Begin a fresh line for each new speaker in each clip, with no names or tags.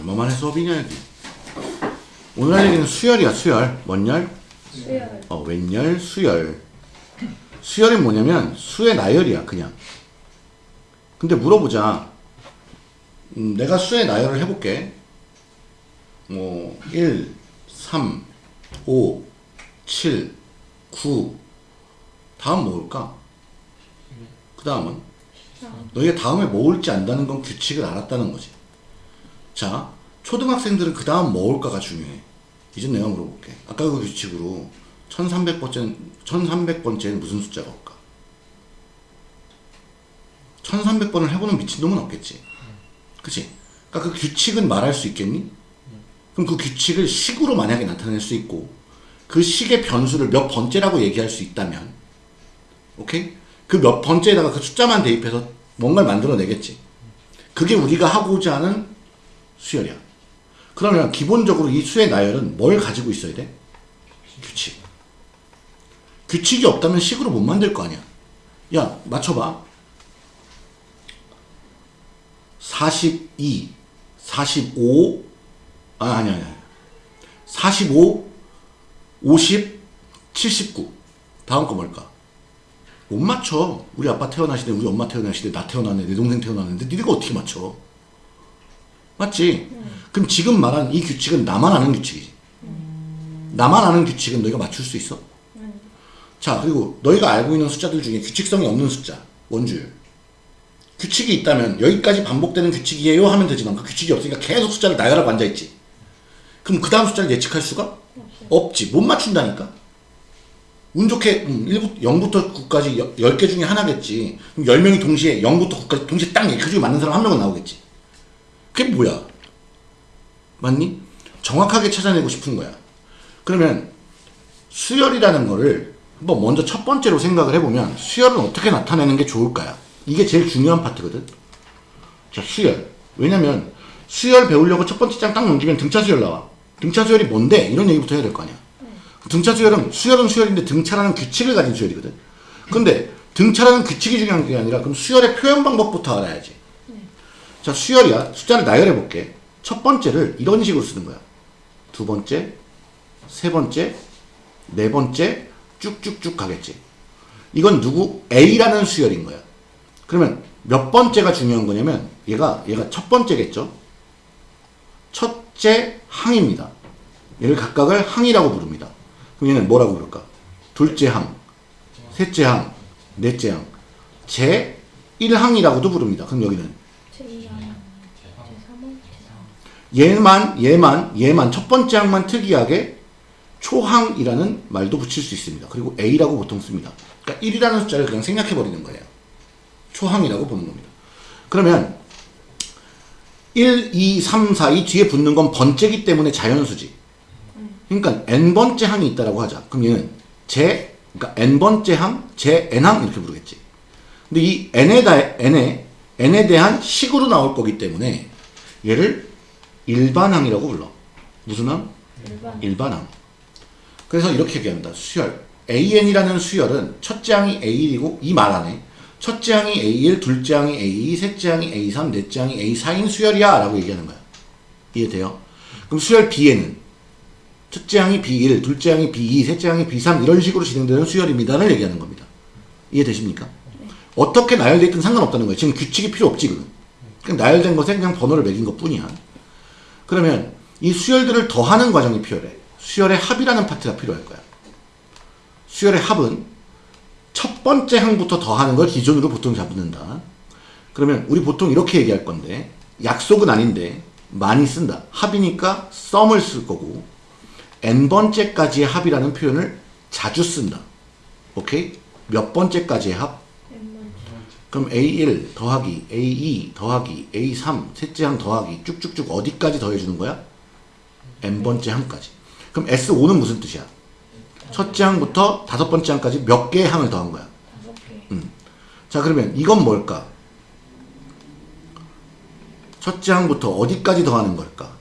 얼마만에 수업이냐 여기 오늘 할 얘기는 수열이야 수열 뭔 열?
수열.
어 웬열? 수열 수열이 뭐냐면 수의 나열이야 그냥. 근데 물어보자. 음, 내가 수의 나열을 해볼게. 뭐 1, 3, 5, 7, 9 다음 뭐올까? 그 다음은? 너희가 다음에 뭐 올지 안다는 건 규칙을 알았다는 거지 자 초등학생들은 그 다음 뭐 올까가 중요해 이제 내가 물어볼게 아까 그 규칙으로 1300번째 1300번째는 무슨 숫자가 올까 1300번을 해보는 미친놈은 없겠지 그치? 그러니까 그 규칙은 말할 수 있겠니? 그럼 그 규칙을 식으로 만약에 나타낼 수 있고 그 식의 변수를 몇 번째라고 얘기할 수 있다면 오케이? 그 몇 번째에다가 그 숫자만 대입해서 뭔가를 만들어내겠지 그게 우리가 하고자 하는 수열이야 그러면 기본적으로 이 수의 나열은 뭘 가지고 있어야 돼? 규칙 규칙이 없다면 식으로 못 만들 거 아니야 야 맞춰봐 42 45 아, 아니, 아니, 아니. 45, 50, 79. 다음 거 뭘까? 못 맞춰. 우리 아빠 태어나시대, 우리 엄마 태어나시대, 나 태어났네, 내 동생 태어났는데, 니네가 어떻게 맞춰? 맞지? 그럼 지금 말한 이 규칙은 나만 아는 규칙이지. 나만 아는 규칙은 너희가 맞출 수 있어? 자, 그리고 너희가 알고 있는 숫자들 중에 규칙성이 없는 숫자, 원주율. 규칙이 있다면 여기까지 반복되는 규칙이에요 하면 되지만 그 규칙이 없으니까 계속 숫자를 나열하고 앉아있지. 그럼 그 다음 숫자를 예측할 수가 없지. 못 맞춘다니까. 운 좋게 음, 1부터 0부터 9까지 10개 중에 하나겠지. 그럼 10명이 동시에 0부터 9까지 동시에 딱그 중에 맞는 사람 한 명은 나오겠지. 그게 뭐야? 맞니? 정확하게 찾아내고 싶은 거야. 그러면 수열이라는 거를 한번 먼저 첫 번째로 생각을 해보면 수열은 어떻게 나타내는 게 좋을까요? 이게 제일 중요한 파트거든. 자, 수열. 왜냐면 수열 배우려고 첫 번째 장 딱 넘기면 등차 수열 나와. 등차 수열이 뭔데? 이런 얘기부터 해야 될 거 아니야. 등차 수열은 수열은 수열인데 등차라는 규칙을 가진 수열이거든. 근데 등차라는 규칙이 중요한 게 아니라 그럼 수열의 표현 방법부터 알아야지. 자, 수열이야. 숫자를 나열해 볼게. 첫 번째를 이런 식으로 쓰는 거야. 두 번째, 세 번째, 네 번째, 쭉쭉쭉 가겠지. 이건 누구? A라는 수열인 거야. 그러면 몇 번째가 중요한 거냐면 얘가 얘가 첫 번째겠죠. 첫째 항입니다. 얘를 각각을 항이라고 부릅니다. 그럼 얘는 뭐라고 부를까? 둘째 항, 셋째 항, 넷째 항, 제 1항이라고도 부릅니다. 그럼 여기는
제2항, 제3항, 제4항.
얘만 얘만 얘만 첫 번째 항만 특이하게 초항이라는 말도 붙일 수 있습니다. 그리고 A라고 보통 씁니다. 그러니까 1이라는 숫자를 그냥 생략해 버리는 거예요. 초항이라고 보는 겁니다. 그러면 1, 2, 3, 4, 이 뒤에 붙는 건 번째기 때문에 자연수지. 그러니까 n번째 항이 있다라고 하자. 그럼 얘는 제 그러니까 n번째 항, 제 n항 이렇게 부르겠지. 근데 이 n에 다 n에 n에 대한 식으로 나올 거기 때문에 얘를 일반항이라고 불러. 무슨 항?
일반.
일반항. 그래서 이렇게 얘기합니다. 수열. AN이라는 수열은 첫째 항이 A1이고 이 말 안에 첫째 항이 A1, 둘째 항이 A2, 셋째 항이 A3, 넷째 항이 A4인 수열이야 라고 얘기하는 거야. 이해돼요? 그럼 수열 B에는 첫째 항이 B1, 둘째 항이 B2, 셋째 항이 B3 이런 식으로 진행되는 수열입니다를 얘기하는 겁니다. 이해되십니까? 어떻게 나열되어 있든 상관없다는 거예요. 지금 규칙이 필요 없지 그건. 그냥 나열된 것에 그냥 번호를 매긴 것 뿐이야. 그러면 이 수열들을 더하는 과정이 필요해. 수열의 합이라는 파트가 필요할 거야. 수열의 합은 첫 번째 항부터 더하는 걸 기준으로 보통 잡는다. 그러면 우리 보통 이렇게 얘기할 건데 약속은 아닌데 많이 쓴다. 합이니까 썸을 쓸 거고 n번째까지의 합이라는 표현을 자주 쓴다. 오케이? 몇 번째까지의 합? 그럼 A1 더하기 A2 더하기 A3 셋째 항 더하기 쭉쭉쭉 어디까지 더해주는 거야? n번째 항까지. 그럼 S5는 무슨 뜻이야? 첫째 항부터 다섯 번째 항까지 몇 개의 항을 더한 거야?
다섯 개.
자 그러면 이건 뭘까? 첫째 항부터 어디까지 더하는 걸까?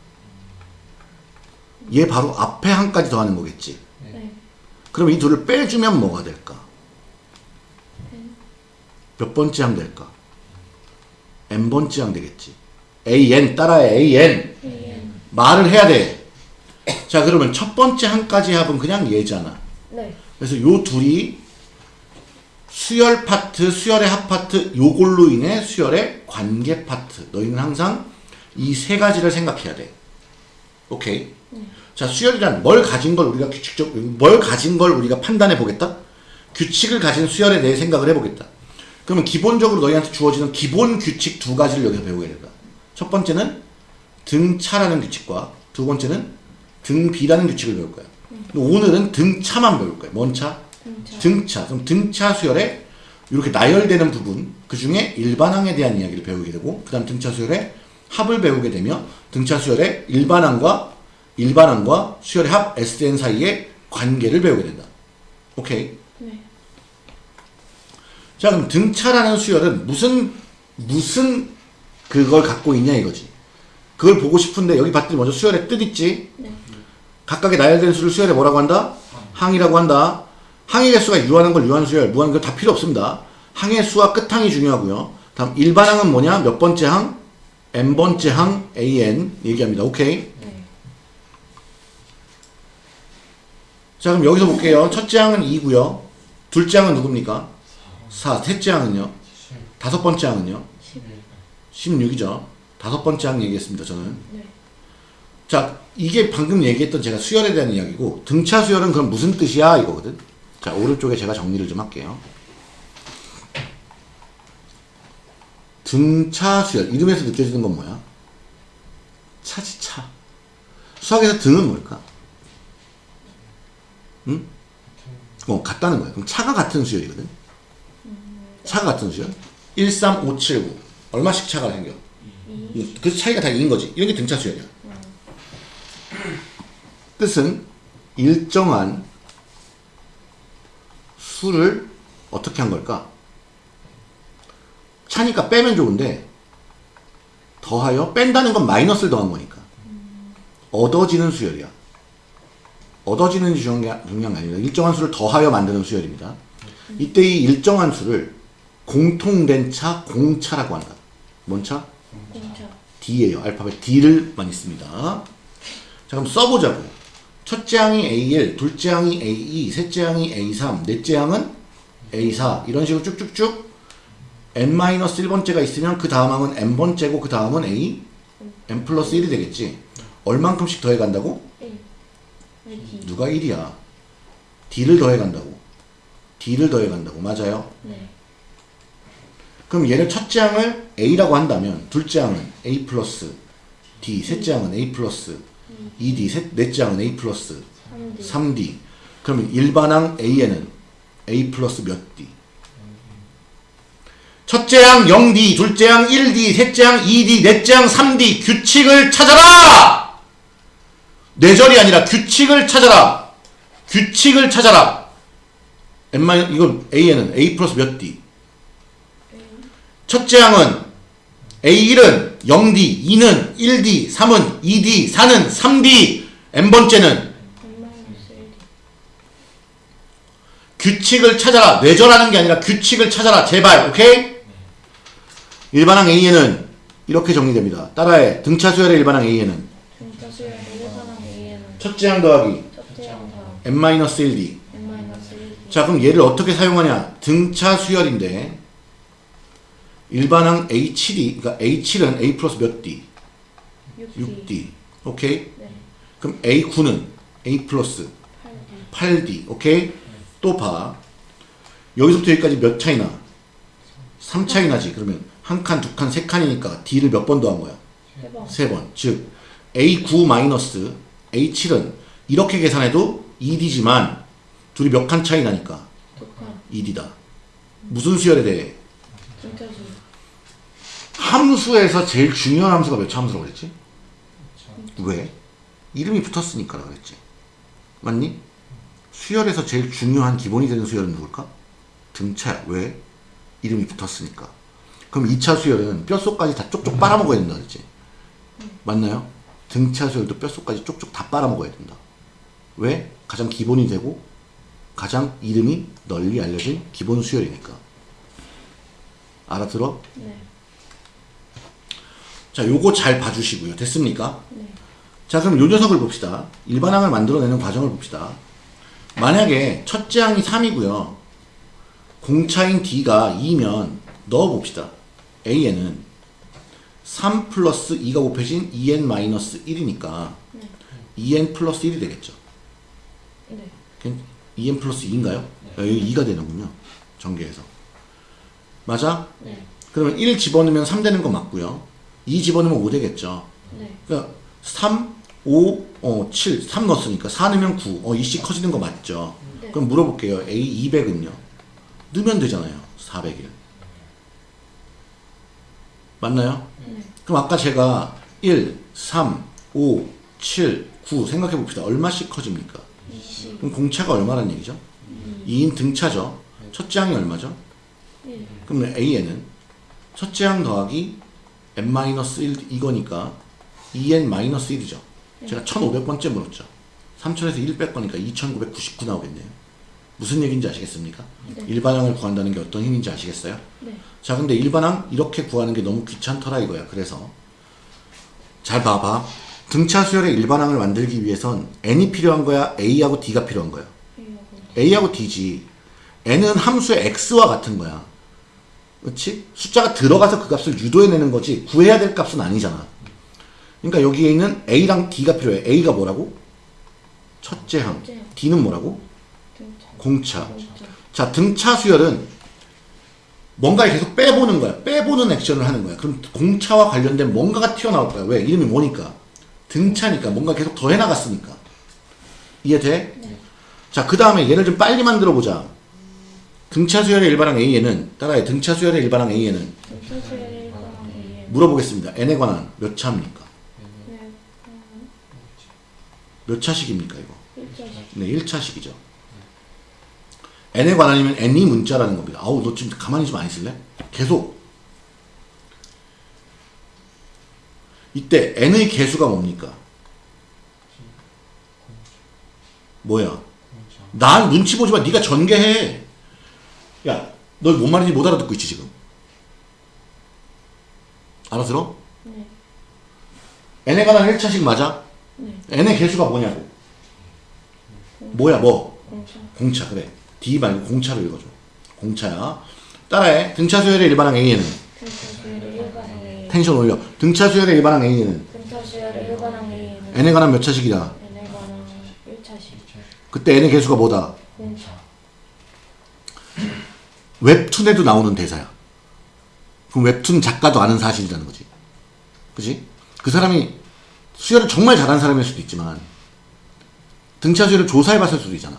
얘 바로 앞에 항까지 더하는 거겠지.
네.
그럼 이 둘을 빼주면 뭐가 될까? 몇 번째 항 될까? n번째 항 되겠지. an 따라해 an.
AN.
말을 해야 돼. 자, 그러면 첫 번째 항까지 합은 그냥 얘잖아.
네.
그래서 요 둘이 수열 파트, 수열의 합 파트, 요걸로 인해 수열의 관계 파트. 너희는 항상 이 세 가지를 생각해야 돼. 오케이. 자, 수열이란 뭘 가진 걸 우리가 규칙적, 뭘 가진 걸 우리가 판단해 보겠다? 규칙을 가진 수열에 대해 생각을 해 보겠다. 그러면 기본적으로 너희한테 주어지는 기본 규칙 두 가지를 여기서 배우게 된다. 첫 번째는 등차라는 규칙과 두 번째는 등비라는 규칙을 배울 거야. 오늘은 등차만 배울 거야. 뭔 차?
등차.
등차. 그럼 등차 수열에 이렇게 나열되는 부분, 그 중에 일반항에 대한 이야기를 배우게 되고, 그 다음 등차 수열의 합을 배우게 되며, 등차 수열의 일반항과 일반항과 수열의 합 SN 사이의 관계를 배우게 된다. 오케이.
네.
자, 그럼 등차라는 수열은 무슨, 무슨 그걸 갖고 있냐 이거지. 그걸 보고 싶은데 여기 봤더니 먼저 수열의 뜻 있지?
네.
각각의 나열된 수를 수열에 뭐라고 한다? 항이라고 한다. 항의 개수가 유하는 걸 유한 수열, 무한 걸 다 필요 없습니다. 항의 수와 끝항이 중요하고요. 다음 일반항은 뭐냐? 몇 번째 항? n번째 항 an 얘기합니다. 오케이?
네.
자 그럼 여기서 볼게요. 첫째 항은 2고요. 둘째 항은 누굽니까? 4. 셋째 항은요? 다섯 번째 항은요?
10.
16이죠. 다섯 번째 항 얘기했습니다. 저는.
네.
자, 이게 방금 얘기했던 제가 수열에 대한 이야기고 등차 수열은 그럼 무슨 뜻이야 이거거든. 자, 오른쪽에 제가 정리를 좀 할게요. 등차 수열 이름에서 느껴지는 건 뭐야? 차지 차. 수학에서 등은 뭘까? 응? 어, 같다는 거야. 그럼 차가 같은 수열이거든. 차가 같은 수열. 1, 3, 5, 7, 9. 얼마씩 차가 생겨? 이- 그 차이가 다 2인 거지. 이런 게 등차 수열이야. 뜻은 일정한 수를 어떻게 한 걸까? 차니까 빼면 좋은데 더하여 뺀다는 건 마이너스를 더한 거니까 얻어지는 수열이야. 얻어지는 중요한 게 아니라 일정한 수를 더하여 만드는 수열입니다. 이때 이 일정한 수를 공통된 차, 공차라고 한다. 뭔 차?
공차.
D예요. 알파벳 D를 많이 씁니다. 자, 그럼 써보자고. 첫째 항이 A1, 둘째 항이 A2, 셋째 항이 A3, 넷째 항은 A4. 이런 식으로 쭉쭉쭉 n-1번째가 있으면 그 다음 항은 n번째고 그 다음은 A, n 플러스 1이 되겠지. 얼만큼씩 더해간다고?
1. 왜 D?
누가 1이야? D를 더해간다고. D를 더해간다고. 맞아요?
네.
그럼 얘를 첫째 항을 A라고 한다면 둘째 항은 A 플러스 D, 셋째 항은 A 플러스 2D, 셋, 넷째 항은 A 플러스
3D.
3D. 그러면 일반항 an은 A 플러스 몇 D? 첫째 항 0D, 둘째 항 1D, 셋째 항 2D, 넷째 항 3D. 규칙을 찾아라! 뇌절이 아니라 규칙을 찾아라! 규칙을 찾아라! n 이거 A에는 A 플러스 몇 D? 첫째 항은 A1은 0D, 2는 1D, 3은 2D, 4는 3D, n번째는
n-1D.
규칙을 찾아라. 뇌절하는 게 아니라 규칙을 찾아라. 제발, 오케이? 일반항 A에는 이렇게 정리됩니다. 따라해. 등차 수열의 일반항 A에는 첫째 항 더하기
첫째 항 다음
n-1d.
n-1D.
자, 그럼 얘를 어떻게 사용하냐? 등차 수열인데 일반항 A7이 그러니까 A7은 A 플러스 몇 D?
6D.
6D. 오케이?
네.
그럼 A9는 A 플러스
8D.
8D. 오케이? 또 봐. 여기서부터 여기까지 몇 차이나? 3 차이 나지. 그러면 한 칸, 두 칸, 세 칸이니까 D를 몇 번 더 한 거야?
해봐.
세 번. 즉 A9 마이너스 A7은 이렇게 계산해도 2D지만 둘이 몇 칸 차이 나니까
독한.
2D다. 무슨 수열에 대해?
등차.
함수에서 제일 중요한 함수가 몇 차 함수라고 그랬지? 왜? 이름이 붙었으니까 그랬지. 맞니? 수열에서 제일 중요한 기본이 되는 수열은 누굴까? 등차야. 왜? 이름이 붙었으니까. 그럼 2차 수열은 뼛속까지 다 쪽쪽 빨아먹어야 된다 그랬지. 맞나요? 등차 수열도 뼛속까지 쪽쪽 다 빨아먹어야 된다. 왜? 가장 기본이 되고 가장 이름이 널리 알려진 기본 수열이니까. 알아들어?
네.
자, 요거 잘 봐주시고요. 됐습니까?
네.
자, 그럼 요 녀석을 봅시다. 일반항을 만들어내는 과정을 봅시다. 만약에 첫째 항이 3이고요. 공차인 D가 2면 넣어봅시다. A에는 3 플러스 2가 곱해진 2n 마이너스 1이니까
네.
2n 플러스 1이 되겠죠.
네.
2n 플러스 2인가요? 여기 2가 되는군요. 전개에서. 맞아?
네.
그러면 1 집어넣으면 3 되는 거 맞고요. 2 집어넣으면 5 되겠죠.
네.
그러니까 3, 5, 어, 7, 3 넣었으니까 4 넣으면 9. 어, 이씩 커지는 거 맞죠?
네.
그럼 물어볼게요. A 200은요? 넣으면 되잖아요. 400일. 맞나요?
네.
그럼 아까 제가 1, 3, 5, 7, 9 생각해 봅시다. 얼마씩 커집니까?
20.
그럼 공차가 얼마란 얘기죠? 2인 등차죠. 첫째 항이 얼마죠?
1.
그러면 A에는 첫째 항 더하기 n-1 이거니까 2n-1이죠. 제가 1500번째 물었죠. 3000에서 1 뺄거니까 2999 나오겠네요. 무슨 얘기인지 아시겠습니까?
네.
일반항을 구한다는 게 어떤 힘인지 아시겠어요?
네.
자, 근데 일반항 이렇게 구하는 게 너무 귀찮더라 이거야. 그래서 잘 봐봐. 등차 수열의 일반항을 만들기 위해선 n이 필요한 거야? a하고 d가 필요한 거야?
A하고
d지. N은 함수의 x와 같은 거야. 그렇지? 숫자가 들어가서 그 값을 유도해내는 거지 구해야 될 값은 아니잖아. 그러니까 여기에 있는 a랑 d가 필요해. a가 뭐라고? 첫째 항. d는 뭐라고?
등차.
공차.
공차.
자, 등차 수열은 뭔가를 계속 빼보는 거야. 빼보는 액션을 하는 거야. 그럼 공차와 관련된 뭔가가 튀어나올 거야. 왜? 이름이 뭐니까? 등차니까. 뭔가 계속 더 해나갔으니까. 이해돼?
네.
자, 그 다음에 얘를 좀 빨리 만들어 보자. 등차 수열의 일반항 A에는, 따라해. 등차 수열의 일반항 A에는
등차 수열의 1번 A에
물어보겠습니다. n에 관한 몇 차입니까?
네.
몇 차식입니까, 이거?
1자식.
네, 1차식이죠. n에 관한이면 n이 문자라는 겁니다. 아우, 너 지금 가만히 좀 안 있을래? 계속. 이때 n의 개수가 뭡니까? 뭐야? 난 눈치 보지 마. 네가 전개해. 야, 너 뭔 말인지 못 알아듣고 있지, 지금. 알아들어?
네.
n에 관한 1차식 맞아?
네.
n의 개수가 뭐냐고. 뭐야, 뭐?
공차.
공차 그래 D 말고 공차로 읽어줘 공차야 따라해 등차 수열의 일반항 A에는
등차 수열의 1번 A에
텐션 올려 등차 수열의 일반항 A에는
등차 수열의 1번 A에는
n에 관한 몇 차식이다
n에 관한 1차식.
그때 n의 개수가 뭐다
공차.
웹툰에도 나오는 대사야. 그럼 웹툰 작가도 아는 사실이라는 거지. 그지? 그 사람이 수열을 정말 잘하는 사람일 수도 있지만 등차 수열을 조사해봤을 수도 있잖아.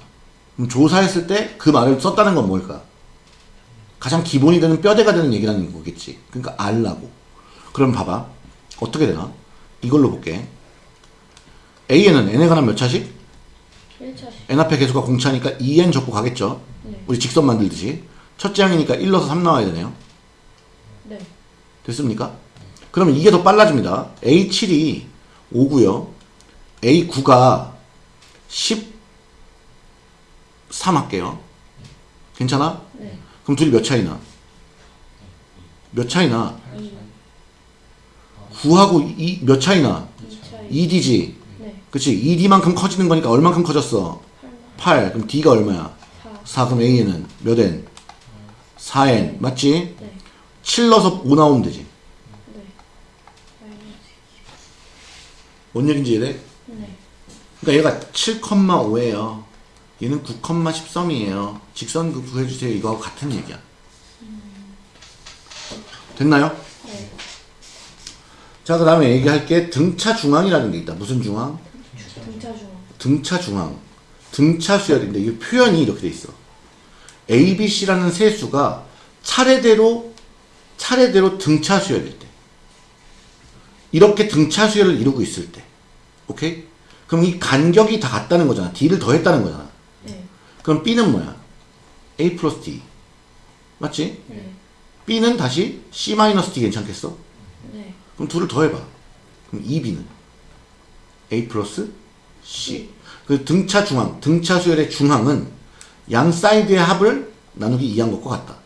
그럼 조사했을 때 그 말을 썼다는 건 뭘까? 가장 기본이 되는 뼈대가 되는 얘기라는 거겠지. 그러니까 알라고. 그럼 봐봐. 어떻게 되나? 이걸로 볼게. A에는 n에 관한 몇 차식?
1차식.
n 앞에 개수가 공차니까 2n 적고 가겠죠?
네.
우리 직선 만들듯이 첫째 항이니까 1 넣어서 3 나와야 되네요
네.
됐습니까? 그러면 이게 더 빨라집니다. A7이 5고요. A9가 13 할게요. 괜찮아?
네.
그럼 둘이 몇 차이나? 몇 차이나?
2.
9하고 2, 몇 차이나?
2차이.
2D지.
네.
그치? 2D만큼 커지는 거니까 얼만큼 커졌어?
8만.
8. 그럼 D가 얼마야?
4.
4. 그럼 A는 몇 N? 4N. 맞지?
네.
7 넣어서 5 나오면 되지.
네.
뭔 얘기인지 이해돼?
네.
그러니까 얘가 7,5예요. 얘는 9,13이에요. 직선 그 구해주세요. 이거하고 같은 얘기야. 됐나요?
네.
자, 그 다음에 얘기할 게. 등차 중앙이라는 게 있다. 무슨 중앙?
등차 중앙.
등차 중앙. 등차 수열인데, 이 표현이 이렇게 돼 있어. A, B, C라는 세 수가 차례대로, 차례대로 등차 수열일 때. 이렇게 등차 수열을 이루고 있을 때. 오케이? 그럼 이 간격이 다 같다는 거잖아. D를 더했다는 거잖아.
네.
그럼 B는 뭐야? A 플러스 D. 맞지?
네.
B는 다시 C 마이너스 D 괜찮겠어?
네.
그럼 둘을 더해봐. 그럼 2B는 A 플러스 C. 그 등차 중항, 등차 수열의 중항은 양 사이드의 합을 나누기 2한 것과 같다.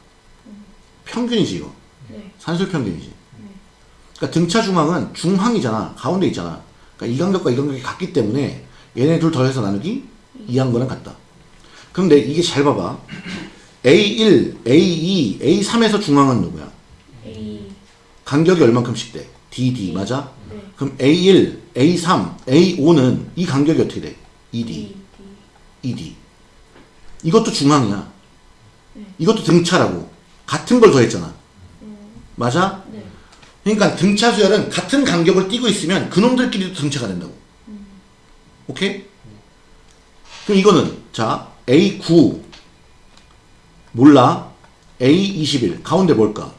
평균이지 이거.
네.
산술 평균이지. 그러니까 등차 중앙은 중항이잖아. 가운데 있잖아. 그러니까 이 간격과 이 간격이 같기 때문에 얘네 둘 더해서 나누기 2한 거랑 같다. 근데 이게 잘 봐봐. A1, A2, A3에서 중앙은 누구야?
A.
간격이 얼만큼씩 돼? DD 맞아?
네.
그럼 A1, A3, A5는 이 간격이 어떻게 돼? ED,
D.
ED. 이것도 중앙이야.
네.
이것도 등차라고. 같은 걸 더했잖아. 맞아?
네.
그러니까 등차 수열은 같은 간격을 띄고 있으면 그놈들끼리도 등차가 된다고. 오케이? 그럼 이거는 자 A9 몰라 A21 가운데 뭘까?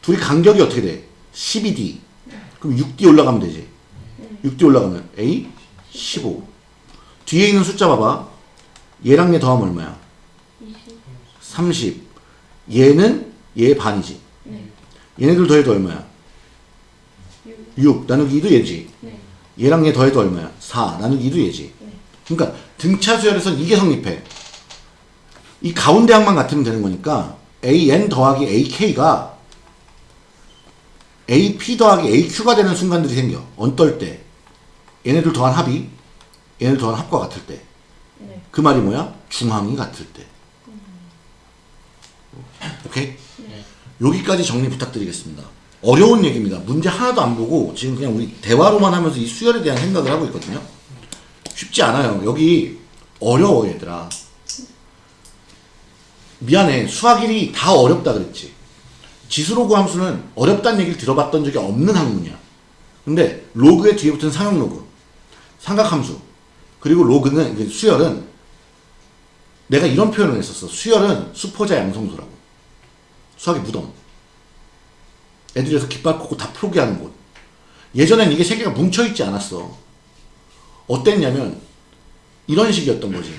둘이 간격이 어떻게 돼? 12D 그럼 6D 올라가면 되지 6D 올라가면 A15 뒤에 있는 숫자 봐봐 얘랑 얘 더하면 얼마야?
20.
30 얘는 얘 반이지
네.
얘네들 더해도 얼마야?
6.
6 나누기 2도 얘지
네.
얘랑 얘 더해도 얼마야? 4 나누기 2도 얘지
네.
그러니까 등차 수열에선 이게 성립해. 이 가운데 항만 같으면 되는 거니까 AN 더하기 AK가 AP 더하기 AQ가 되는 순간들이 생겨. 언떨 때. 얘네들 더한 합이 얘네들 더한 합과 같을 때.
네.
그 말이 뭐야? 중항이 같을 때. 오케이? 여기까지 정리 부탁드리겠습니다. 어려운 얘기입니다. 문제 하나도 안 보고 지금 그냥 우리 대화로만 하면서 이 수열에 대한 생각을 하고 있거든요. 쉽지 않아요. 여기 어려워 얘들아. 미안해. 수학 1이 다 어렵다 그랬지. 지수로그 함수는 어렵다는 얘기를 들어봤던 적이 없는 학문이야. 근데 로그의 뒤에 붙은 상용 로그, 삼각함수, 그리고 로그는 수열은 내가 이런 표현을 했었어. 수열은 수포자 양성소라고. 수학의 무덤. 애들에서 깃발 꽂고 다 포기하는 곳. 예전엔 이게 세 개가 뭉쳐있지 않았어. 어땠냐면 이런 식이었던 거지.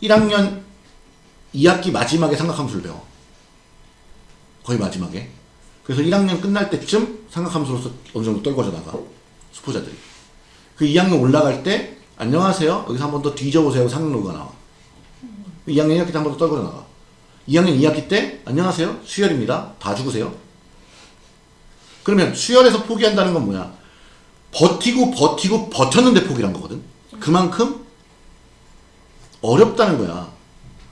1학년 2학기 마지막에 삼각함수를 배워. 거의 마지막에. 그래서 1학년 끝날 때쯤 삼각함수로서 어느 정도 떨궈져 나가. 수포자들이. 그 2학년 올라갈 때 안녕하세요. 여기서 한 번 더 뒤져보세요. 상록로가 나와. 2학년 1학기 때 한 번 더 떨궈져 나가. 2학년 2학기 때 안녕하세요. 수열입니다. 다 죽으세요. 그러면 수열에서 포기한다는 건 뭐야? 버티고 버티고 버텼는데 포기한 거거든. 그만큼 어렵다는 거야.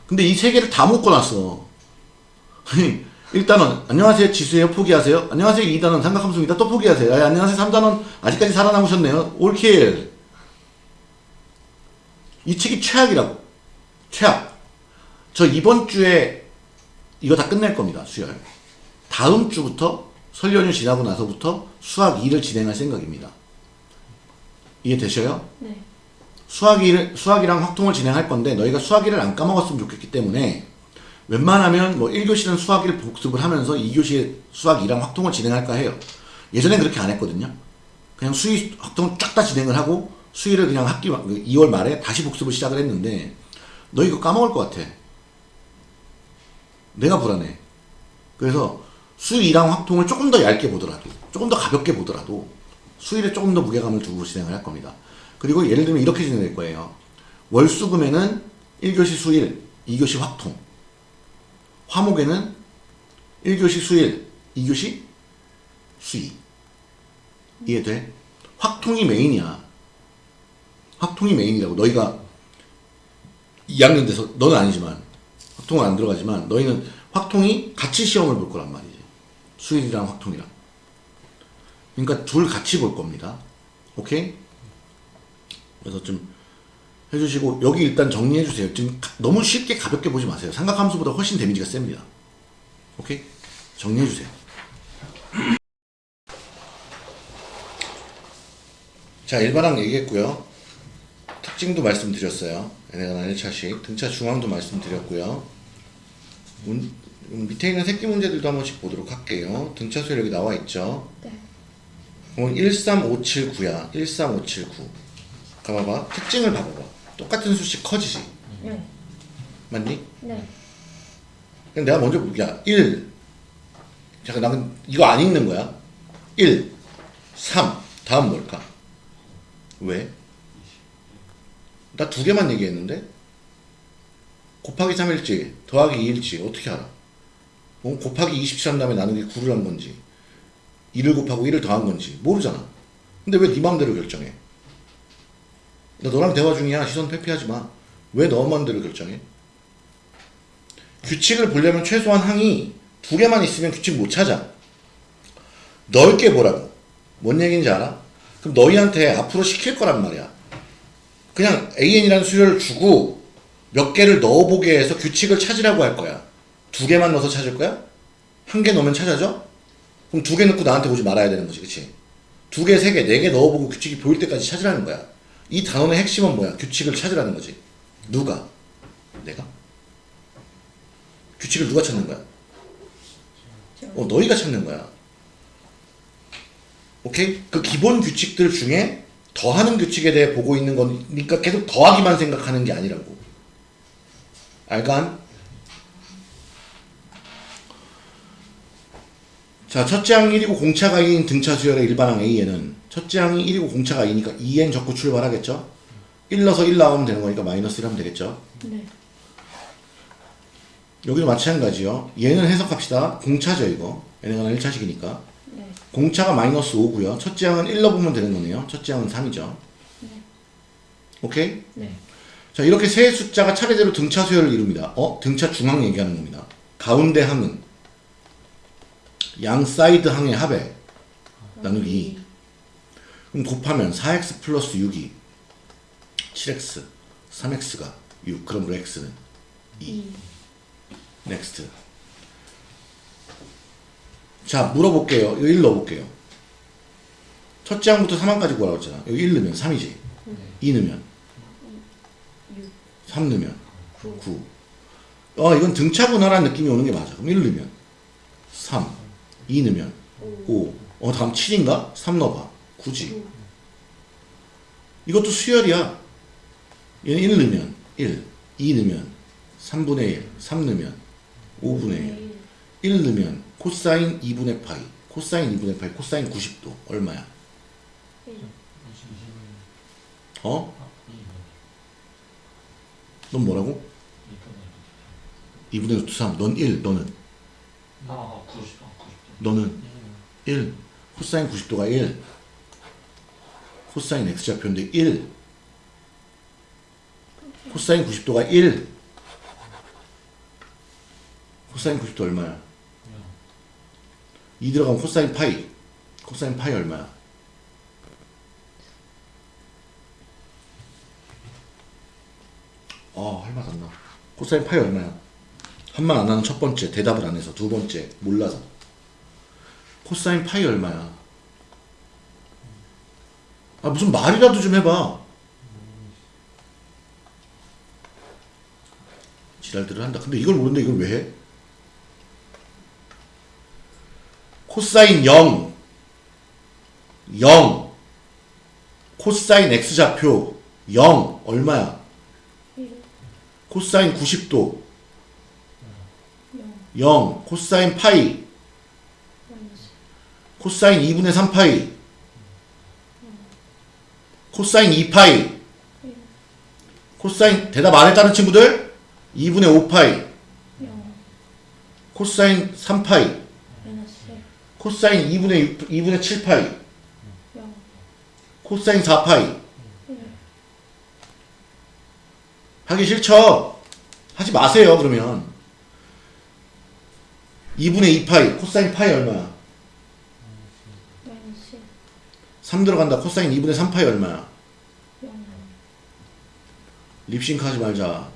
근데 이 세 개를 다 묶어놨어. 일단은 안녕하세요 지수예요 포기하세요. 안녕하세요 2단원 삼각함수입니다. 또 포기하세요. 아, 안녕하세요 3단원 아직까지 살아남으셨네요. 올킬. 이 책이 최악이라고. 최악. 저 이번 주에 이거 다 끝낼 겁니다. 수열. 다음 주부터 설 연휴 지나고 나서부터 수학 2를 진행할 생각입니다. 이해되셔요?
네.
수학 2를, 수학이랑 확통을 진행할 건데 너희가 수학 2를 안 까먹었으면 좋겠기 때문에 웬만하면 뭐 1교시는 수학 1을 복습을 하면서 2교시에 수학 2랑 확통을 진행할까 해요. 예전엔 그렇게 안 했거든요. 그냥 수의 확통 쫙다 진행을 하고 수의를 그냥 학기 2월 말에 다시 복습을 시작을 했는데 너 이거 까먹을 것 같아. 내가 불안해. 그래서 수의랑 확통을 조금 더 얇게 보더라도 조금 더 가볍게 보더라도 수일에 조금 더 무게감을 두고 진행을 할 겁니다. 그리고 예를 들면 이렇게 진행될 거예요. 월수금에는 1교시 수일, 2교시 확통. 화목에는 1교시 수일, 2교시 수의. 이해돼? 확통이 메인이야. 확통이 메인이라고. 너희가 2학년 돼서, 너는 아니지만, 확통은 안 들어가지만, 너희는 확통이 같이 시험을 볼 거란 말이지. 수일이랑 확통이랑. 그러니까 둘 같이 볼 겁니다. 오케이? 그래서 좀 해주시고 여기 일단 정리해 주세요. 지금 가- 너무 쉽게 가볍게 보지 마세요. 삼각함수보다 훨씬 데미지가 셉니다. 오케이? 정리해 주세요. 자 일반항 얘기했고요. 특징도 말씀드렸어요. 얘네가 1차씩 등차 중앙도 말씀드렸고요. 문- 음, 밑에 있는 새끼 문제들도 한 번씩 보도록 할게요. 등차 수열 여기 나와 있죠.
네.
그럼 13579야. 13579. 가봐봐. 특징을 봐봐봐. 똑같은 수씩 커지지.
네.
맞니?
네.
그럼 내가 먼저, 야, 1. 잠깐, 나 이거 안 읽는 거야. 1, 3. 다음 뭘까? 왜? 나 두 개만 얘기했는데? 곱하기 3일지, 더하기 2일지, 어떻게 알아? 어, 곱하기 27한 다음에 나누기 9를 한 건지, 2를 곱하고 1을 더한 건지, 모르잖아. 근데 왜 네 맘대로 결정해? 나 너랑 대화 중이야. 시선 회피하지 마. 왜너 맘대로 결정해? 규칙을 보려면 최소한 항이 두 개만 있으면 규칙 못 찾아. 넓게 보라고. 뭔 얘기인지 알아? 그럼 너희한테 앞으로 시킬 거란 말이야. 그냥 AN이라는 수열을 주고 몇 개를 넣어보게 해서 규칙을 찾으라고 할 거야. 두 개만 넣어서 찾을 거야? 한 개 넣으면 찾아져? 그럼 두 개 넣고 나한테 오지 말아야 되는 거지, 그치? 두 개, 세 개, 네 개 넣어보고 규칙이 보일 때까지 찾으라는 거야. 이 단원의 핵심은 뭐야? 규칙을 찾으라는 거지. 누가? 내가? 규칙을 누가 찾는 거야? 어, 너희가 찾는 거야. 오케이? 그 기본 규칙들 중에 더하는 규칙에 대해 보고 있는 거니까 계속 더하기만 생각하는 게 아니라고. 알간? 자, 첫째 항 1이고 공차가 2인 등차 수열의 일반항 A에는 첫째 항이 1이고 공차가 2니까 2n 적고 출발하겠죠? 1 넣어서 1 나오면 되는 거니까 마이너스 1 하면 되겠죠?
네.
여기도 마찬가지요. 얘는 해석합시다. 공차죠, 이거. 얘네가 1차식이니까.
네.
공차가 마이너스 5고요. 첫째 항은 1 넣어보면 되는 거네요. 첫째 항은 3이죠. 오케이?
네.
자, 이렇게 세 숫자가 차례대로 등차 수열을 이룹니다. 어? 등차 중항 얘기하는 겁니다. 가운데 항은 양 사이드 항의 합에 나누기 2. 그럼 곱하면 4x 플러스 6이 7x, 3x가 6. 그러므로 x는 2.
2.
next. 자, 물어볼게요. 이거 1 넣어볼게요. 첫째 항부터 3항까지 구하라고 했잖아. 여기 1 넣으면 3이지. 2 넣으면
6.
3 넣으면
9.
9. 어, 이건 등차분할한 느낌이 오는 게 맞아. 그럼 1 넣으면 3. 2 넣으면 5. 어, 다음 7인가? 3 넣어봐. 9지.
9.
이것도 수열이야. 얘는 1 넣으면 1. 2 넣으면 3분의 1. 3 넣으면 5분의 1. 1 넣으면 코사인 2분의 파이. 코사인 2분의 파이. 코사인 90도. 얼마야?
1.
어? 넌 뭐라고? 2분의 루트 3. 넌 1. 너는?
아, 90, 아, 90.
너는? 1. 코사인 90도가 1. 코사인 x좌표인데 1. 코사인 90도가 1. 코사인 90도 얼마야? 2 들어가면 코사인 파이. 코사인 파이 얼마야? 어, 할말 안 나. 코사인 파이 얼마야? 한 말안 나는 첫 번째, 대답을 안 해서. 두 번째, 몰라서. 코사인 파이 얼마야? 아, 무슨 말이라도 좀 해봐. 지랄들을 한다. 근데 이걸 모르는데 이걸 왜 해? 코사인 0. 0. 코사인 x좌표 0. 얼마야?
1.
코사인 90도
0.
0. 코사인 파이. 코사인 2분의 3파이. 코사인 2파이. 코사인 대답 안 했다는 친구들? 2분의 5파이.
0.
코사인 3파이.
마이너스 1.
코사인 2분의 6, 2분의 7파이.
0.
코사인 4파이.
1.
하기 싫죠? 하지 마세요, 그러면. 2분의 2파이. 코사인 파이 얼마야?
마이너스 1.
3 들어간다. 코사인 2분의 3파이 얼마야?
0.
립싱크 하지 말자.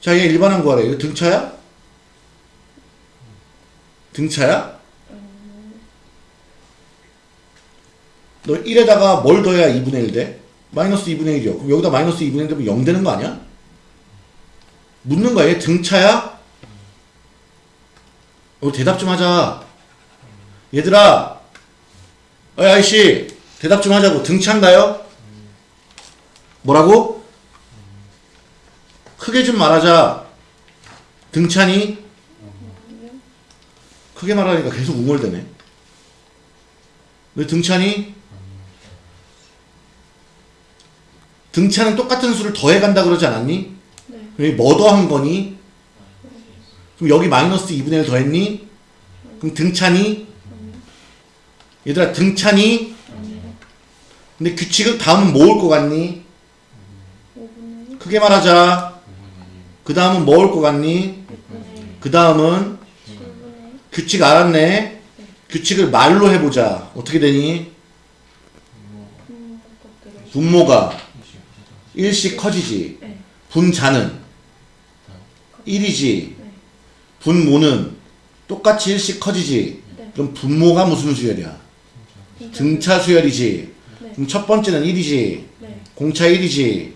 자, 얘 일반항 구하래. 이거 등차야? 등차야? 너 1에다가 뭘 더해야 2분의 1 돼? 마이너스 2분의 1이요. 그럼 여기다 마이너스 2분의 1 되면 0 되는 거 아니야? 묻는 거야. 얘 등차야? 어, 대답 좀 하자. 얘들아. 어이, 아이씨. 대답 좀 하자고. 등차인가요? 뭐라고? 크게 좀 말하자. 등차니? 크게 말하니까 계속 웅얼대네. 왜 등차니? 등차는 똑같은 수를 더해간다 그러지 않았니?
네.
그럼 뭐 더한 거니? 그럼 여기 마이너스 2분의 1 더했니? 그럼 등차니? 얘들아 등차니? 근데 규칙은 다음은 뭐 올 것 같니?
5분의 1,
크게 말하자. 그 다음은 뭐 올 것 같니?
6분의 1,
그 다음은
7분의 1,
규칙 알았네. 규칙을 말로 해보자. 어떻게 되니?
분모
분모가 일씩 커지지.
네.
분자는 1이지.
네.
분모는 똑같이 일씩 커지지.
네.
그럼 분모가 무슨 수열이야? 등차 수열이지.
네.
그럼 첫 번째는 1이지.
네.
공차 1이지.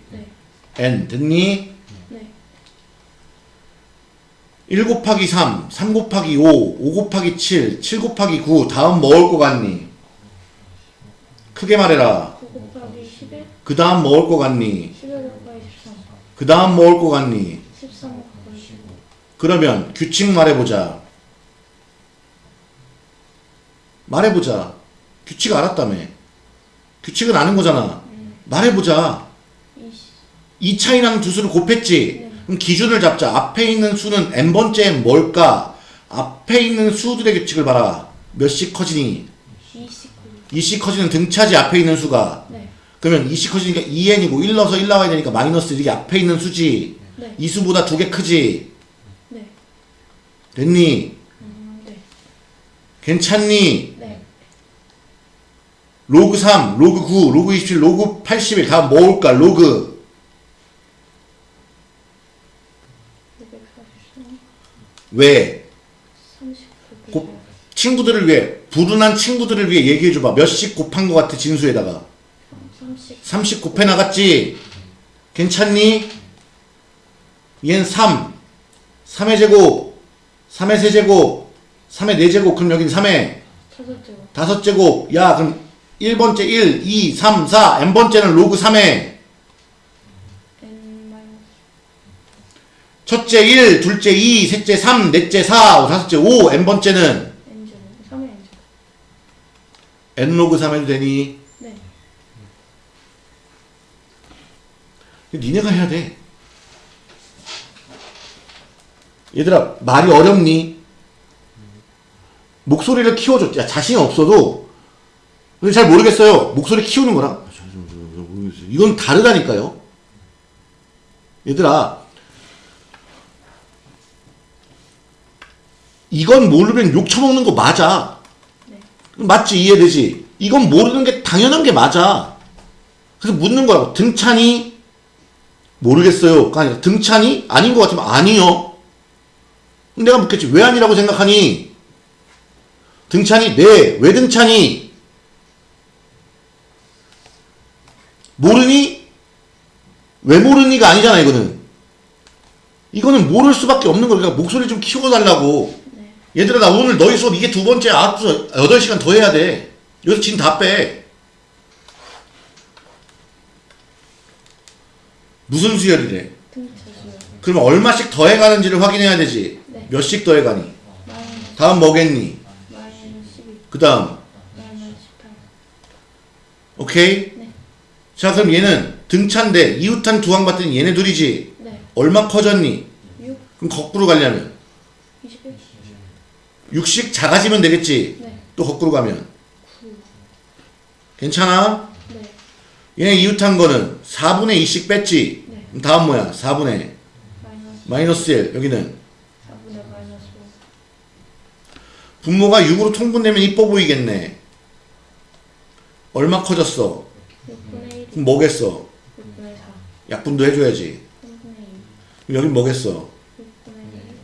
네.
n 됐니?
네.
1 곱하기 3, 3 곱하기 5, 5 곱하기 7, 7 곱하기 9 다음 뭐 올 것 같니? 크게 말해라.
9 곱하기 11,
그 다음 뭐 올 것 같니?
11 곱하기 13,
그 다음 뭐 올 것 같니?
13 곱하기 15,
그러면 규칙 말해보자. 말해보자. 규칙 알았다며. 규칙은 아는 거잖아. 말해보자.
20,
이 차이 나는 두 수를 곱했지.
네.
그럼 기준을 잡자. 앞에 있는 수는 n번째엔 뭘까? 앞에 있는 수들의 규칙을 봐라. 몇씩 커지니?
29,
2씩 커지는 등차지 앞에 있는 수가.
네.
그러면 2씩 커지니까 2n이고 1 넣어서 1 나와야 되니까 마이너스 이게 앞에 있는 수지.
네.
이 수보다 두 개 크지.
네.
됐니?
음, 네.
괜찮니?
네.
로그 3, 로그 9, 로그 27, 로그 81 다음 뭐 올까? 로그 왜?
39,
곱- 친구들을 위해 불운한 친구들을 위해 얘기해 줘봐. 몇씩 곱한 것 같아 진수에다가?
30,
30 곱해 나갔지? 괜찮니? 얘는 3 3의 제곱. 3의 세제곱. 3의 4제곱. 그럼 여긴 3의
다섯 제곱,
다섯 제곱. 야 그럼 1번째 1, 2, 3, 4 n번째는 로그 3의 첫째 1, 둘째 2, 셋째 3, 넷째 4, 다섯째 5 n번째는
n 제곱, 3의 n 제곱.
n 로그 3 해도 되니?
네.
니네가 해야 돼. 얘들아, 말이 어렵니? 목소리를 키워줘. 야, 자신이 없어도, 근데 잘 모르겠어요. 목소리 키우는 거랑. 아. 이건 다르다니까요. 얘들아, 이건 모르면 욕 처먹는 거 맞아.
네.
맞지? 이해되지? 이건 모르는 게 당연한 게 맞아. 그래서 묻는 거라고. 등찬이? 모르겠어요. 가 아니라 등찬이? 아닌 것 같으면 아니요. 내가 묻겠지. 왜 아니라고 생각하니? 등찬이? 네. 왜 등찬이? 모르니? 왜 모르니가 아니잖아, 이거는. 이거는 모를 수밖에 없는 거니까 목소리 좀 키워달라고.
네.
얘들아, 나 오늘 너희 수업 이게 두 번째, 앞서 8시간 더 해야 돼. 여기서 진다 빼. 무슨 수열이래? 그러면 얼마씩 더 해가는지를 확인해야 되지.
네.
몇씩 더 해가니?
마이너스,
다음 뭐겠니?
마이너스 12,
그 다음,
마이너스 18.
오케이?
네.
자, 그럼 얘는 등차인데 이웃한 두항 봤더니 얘네 둘이지.
네.
얼마 커졌니?
6,
그럼 거꾸로 가려면
21,
60 작아지면 되겠지.
네.
또 거꾸로 가면
9,
괜찮아?
네.
얘네 이웃한 거는 4분의 2씩 뺐지.
네.
그럼 다음 뭐야? 4분의
마이너스,
마이너스 1 여기는
4분의 마이너스 5,
분모가 6으로 통분되면 이뻐 보이겠네. 얼마 커졌어?
6분의 1,
그럼 뭐겠어?
6분의 4,
약분도 해줘야지.
3분의 2,
그럼 여긴 뭐겠어?
6분의 1,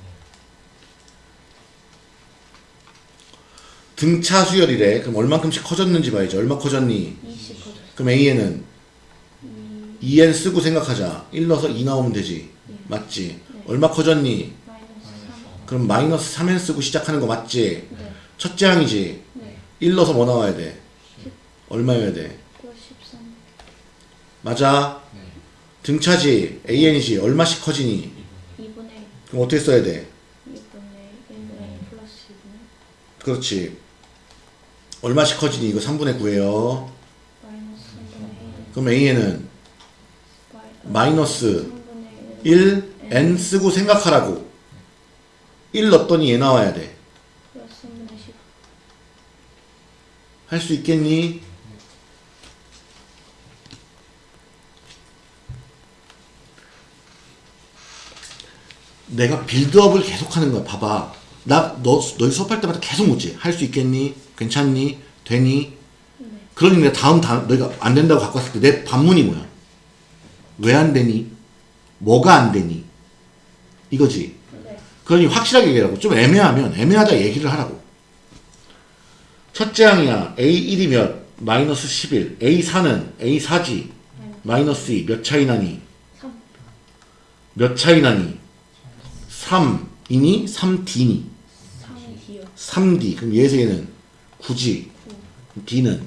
등차 수열이래. 그럼 얼만큼씩 커졌는지 봐야지. 얼마 커졌니?
20 커졌어.
그럼 A에는
2,
2n 쓰고 생각하자. 1 넣어서 2 나오면 되지.
예.
맞지? 얼마 커졌니?
마이너스 3,
그럼 마이너스 3n 쓰고 시작하는 거 맞지?
네.
첫째 항이지.
네.
1 넣어서 뭐 나와야 돼? 얼마여야 돼?
플러스 13,
맞아? 등차지. AN이지. 얼마씩 커지니?
2분의 1,
그럼 어떻게 써야 돼?
2분의 1분의 플러스 2분의
그렇지. 얼마씩 커지니? 이거 3분의 9예요. 그럼 a에는 마이너스
1
n 쓰고 생각하라고 1 넣었더니 얘 나와야 돼. 할 수 있겠니? 내가 빌드업을 계속하는 거야. 봐봐. 나 너, 너희 수업할 때마다 계속 묻지. 할 수 있겠니? 괜찮니? 되니?
네.
그러니 내가 다음, 다 너희가 안 된다고 갖고 왔을 때 내 반문이 뭐야? 왜 안 되니? 뭐가 안 되니? 이거지.
네.
그러니 확실하게 얘기하라고. 좀 애매하면 애매하다 얘기를 하라고. 첫째 항이야. A1이 몇? 마이너스 11. A4는 A4지. 마이너스 2. 몇 차이 나니?
3.
몇 차이 나니? 3이니? 3D니?
3이요.
3D. 그럼 예세는 9지.
9.
D는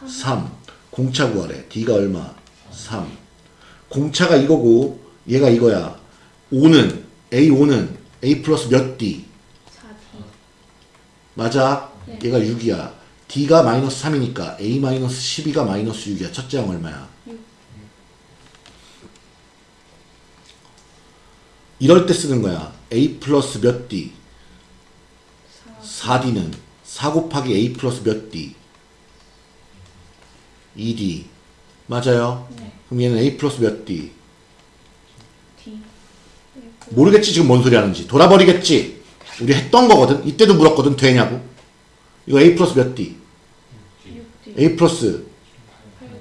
3.
3. 공차 구하래. D가 얼마? 3. 공차가 이거고 얘가 이거야. 5는 A5는 A 플러스 몇 D?
4D.
맞아?
네.
얘가 6이야. D가 마이너스 3이니까 A 마이너스 12가 마이너스 6이야. 첫째 항 얼마야?
6.
이럴 때 쓰는 거야. A 플러스 몇 D?
4.
4D는 4 곱하기 A 플러스 몇 D? 2D. 맞아요?
네.
그럼 얘는 A 플러스 몇 D?
D.
모르겠지 지금 뭔 소리 하는지 돌아버리겠지 우리 했던 거거든 이때도 물었거든 되냐고 이거 A 플러스 몇 D
6D.
A 플러스
8D.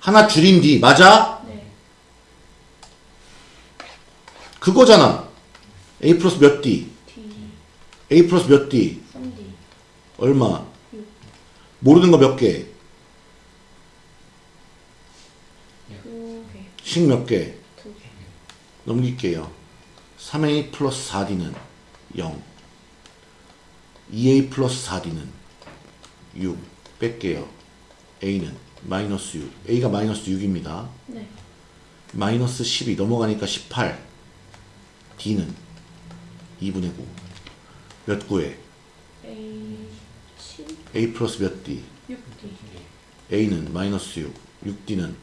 하나 줄인 D 맞아?
네.
그거잖아 A 플러스 몇 D
D.
A 플러스 몇 D
3D.
얼마
6.
모르는 거 몇 개?
2개.
식몇 개?
2개.
넘길게요 3A 플러스 4D는 0 2A 플러스 4D는 6 뺄게요 A는 마이너스 6 A가 마이너스 6입니다
네.
마이너스 12 넘어가니까 18 D는 2분의 9몇 구에
A 7.
A 플러스 몇 D
6D.
A는 마이너스 6 6D는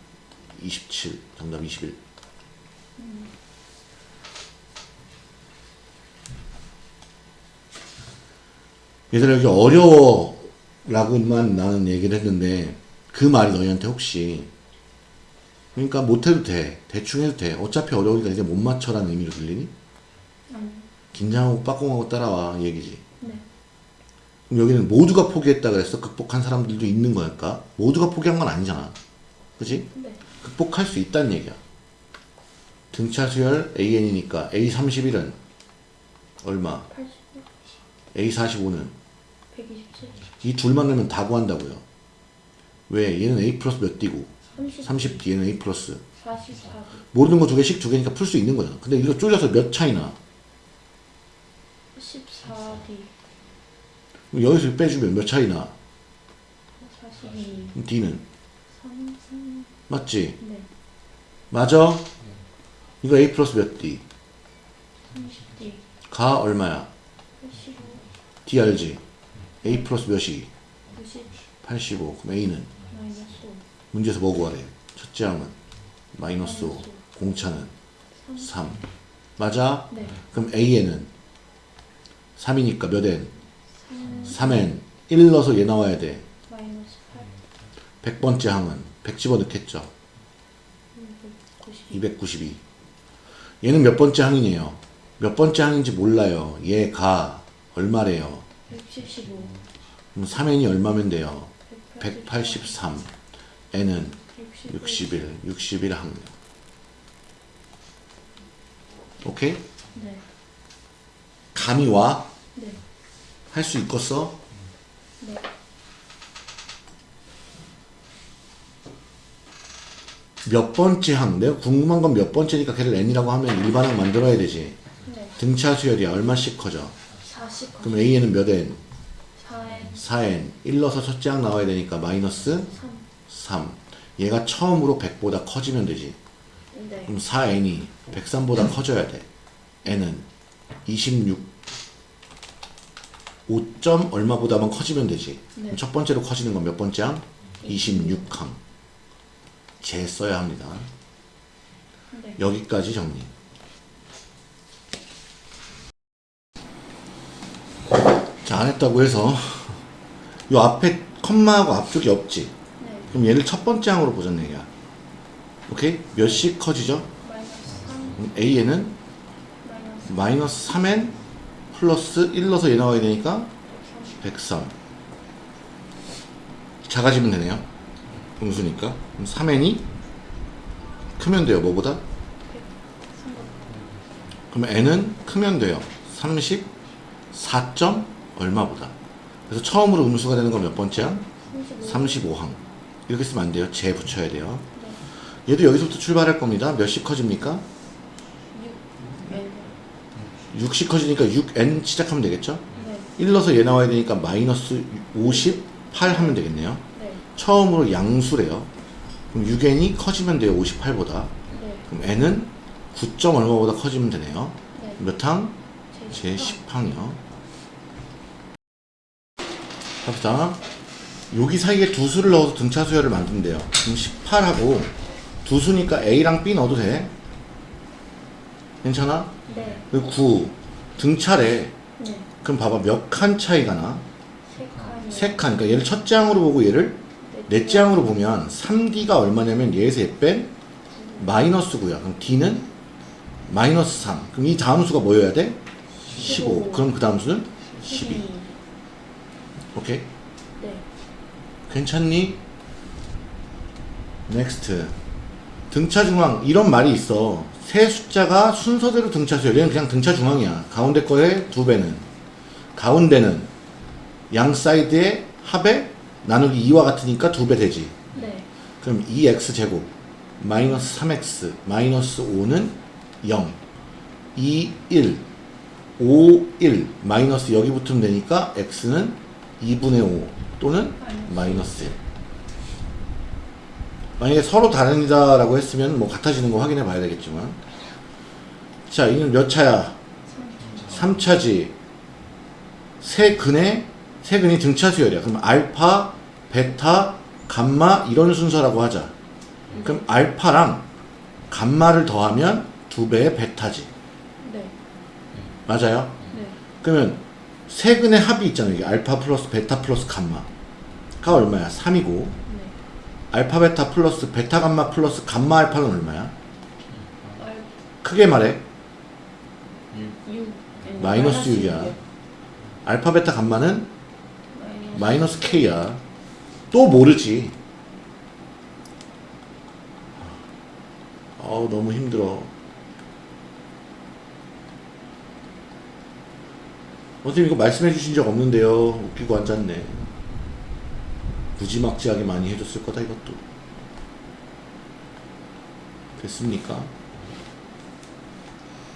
27 정답 21 얘들아 여기 어려워 라고만 나는 얘기를 했는데 그 말이 너희한테 혹시 그러니까 못해도 돼 대충 해도 돼 어차피 어려우니까 이제 못 맞춰라는 의미로 들리니?
아니.
긴장하고 빠꼼하고 따라와 이 얘기지
네.
그럼 여기는 모두가 포기했다 그랬어 극복한 사람들도 있는 거니까 모두가 포기한 건 아니잖아 그지?
네.
극복할 수 있다는 얘기야 등차 수열 AN이니까 A31은 얼마?
80.
A45는
127.
이 둘만 넣으면 다 구한다고요 왜? 얘는 A 플러스 몇 D고
30.
30D 얘는 A 플러스
44D.
모르는 거 두 개씩 두 개니까 풀 수 있는 거잖아 근데 이거 쪼개서 몇 차이나
14D.
여기서 빼주면 몇 차이나
42.
그럼 D는
3. 3.
맞지?
네.
맞아? 이거 A 플러스 몇 D?
30D.
가 얼마야?
85.
D 알지? A 플러스 몇이?
90.
85 그럼 A는
마이너스 5.
문제에서 뭐 구하래? 첫째 항은 마이너스 5
마이너스 오.
공차는
3.
3 맞아?
네.
그럼 A에는 3이니까 몇 N?
3.
3N 1 넣어서 얘 나와야 돼
마이너스 8.
100번째 항은 100 집어넣겠죠
290.
292 얘는 몇 번째 항이에요? 몇 번째 항인지 몰라요 얘가 얼마래요?
175.
그럼 3N이 얼마면 돼요?
183.
183 N은
61.
61 61항 오케이?
네.
감이 와?
네.
할 수 있겠어?
네.
몇 번째 항? 내가 궁금한 건 몇 번째니까 걔를 n이라고 하면 일반항 만들어야 되지.
네.
등차 수열이야. 얼마씩 커져?
40.
그럼 a에는 몇 n?
4N.
4n. 1 넣어서 첫째 항 나와야 되니까 마이너스
3.
3. 얘가 처음으로 100보다 커지면 되지.
네.
그럼 4n이 103보다 커져야 돼. n은 26 5점 얼마보다만 커지면 되지.
네.
첫 번째로 커지는 건 몇 번째 항? 26항. 재 써야 합니다.
네.
여기까지 정리. 자, 안 했다고 해서 요 앞에 컴마하고 앞쪽이 없지.
네.
그럼 얘를 첫 번째 항으로 보자는 얘기야. 오케이? 몇씩 커지죠?
마이너스 3.
그럼 A에는
마이너스
마이너스 3n 플러스 1 넣어서 얘 나와야 되니까 103 작아지면 되네요 음수니까 그럼 3n이 크면 돼요 뭐보다?
3번.
그럼 n은 크면 돼요 34. 점 얼마보다 그래서 처음으로 음수가 되는 건 몇 번째야?
35.
35항 이렇게 쓰면 안 돼요 제 붙여야 돼요
네.
얘도 여기서부터 출발할 겁니다 몇씩 커집니까?
6. N.
6씩 커지니까 6n 시작하면 되겠죠?
네.
1 넣어서 얘 나와야 되니까 마이너스 58 하면 되겠네요
네.
처음으로 양수래요 그럼 6n이 커지면 돼요 58보다
네.
그럼 n은 9점 얼마보다 커지면 되네요
네.
몇 항? 제제 10항이요 갑시다 여기 사이에 두 수를 넣어서 등차 수열을 만든대요 그럼 18하고 두 수니까 A랑 B 넣어도 돼 괜찮아?
네.
그리고 9 등차래
네.
그럼 봐봐 몇 칸 차이가 나?
세 칸이.
세 칸. 그러니까 얘를 첫째 항으로 보고 얘를 넷째 항으로 보면 3D가 얼마냐면 얘에서 얘뺀 마이너스 9야. 그럼 D는 마이너스 3. 그럼 이 다음 수가 뭐여야 돼? 15.
15.
그럼 그 다음 수는 12.
12.
오케이?
네.
괜찮니? next. 등차 중항 이런 말이 있어. 세 숫자가 순서대로 등차 수열. 얘는 그냥 등차 중항이야. 가운데 거의 두 배는. 가운데는 양 사이드의 합의 나누기 2와 같으니까 두 배 되지.
네.
그럼 2x 제곱 마이너스 3x 마이너스 5는 0 2, 1 5, 1 마이너스 여기 붙으면 되니까 x는 2분의 5 또는 마이너스 1 만약에 서로 다르다라고 했으면 뭐 같아지는 거 확인해 봐야 되겠지만 자 이는 몇 차야? 3차지 세 근의 세 근이 등차 수열이야 그럼 알파, 베타, 감마 이런 순서라고 하자 그럼 알파랑 감마를 더하면 두 배의 베타지
네.
맞아요?
네.
그러면 세 근의 합이 있잖아요 이게 알파 플러스 베타 플러스 감마가 얼마야? 3이고
네.
알파 베타 플러스 베타 감마 플러스 감마 알파는 얼마야?
알
크게 말해
6.
마이너스 6이야 알파 베타 감마는
마이너스.
K야. 또 모르지. 어우, 너무 힘들어. 선생님 이거 말씀해 주신 적 없는데요. 웃기고 앉았네. 무지막지하게 많이 해줬을 거다, 이것도. 됐습니까?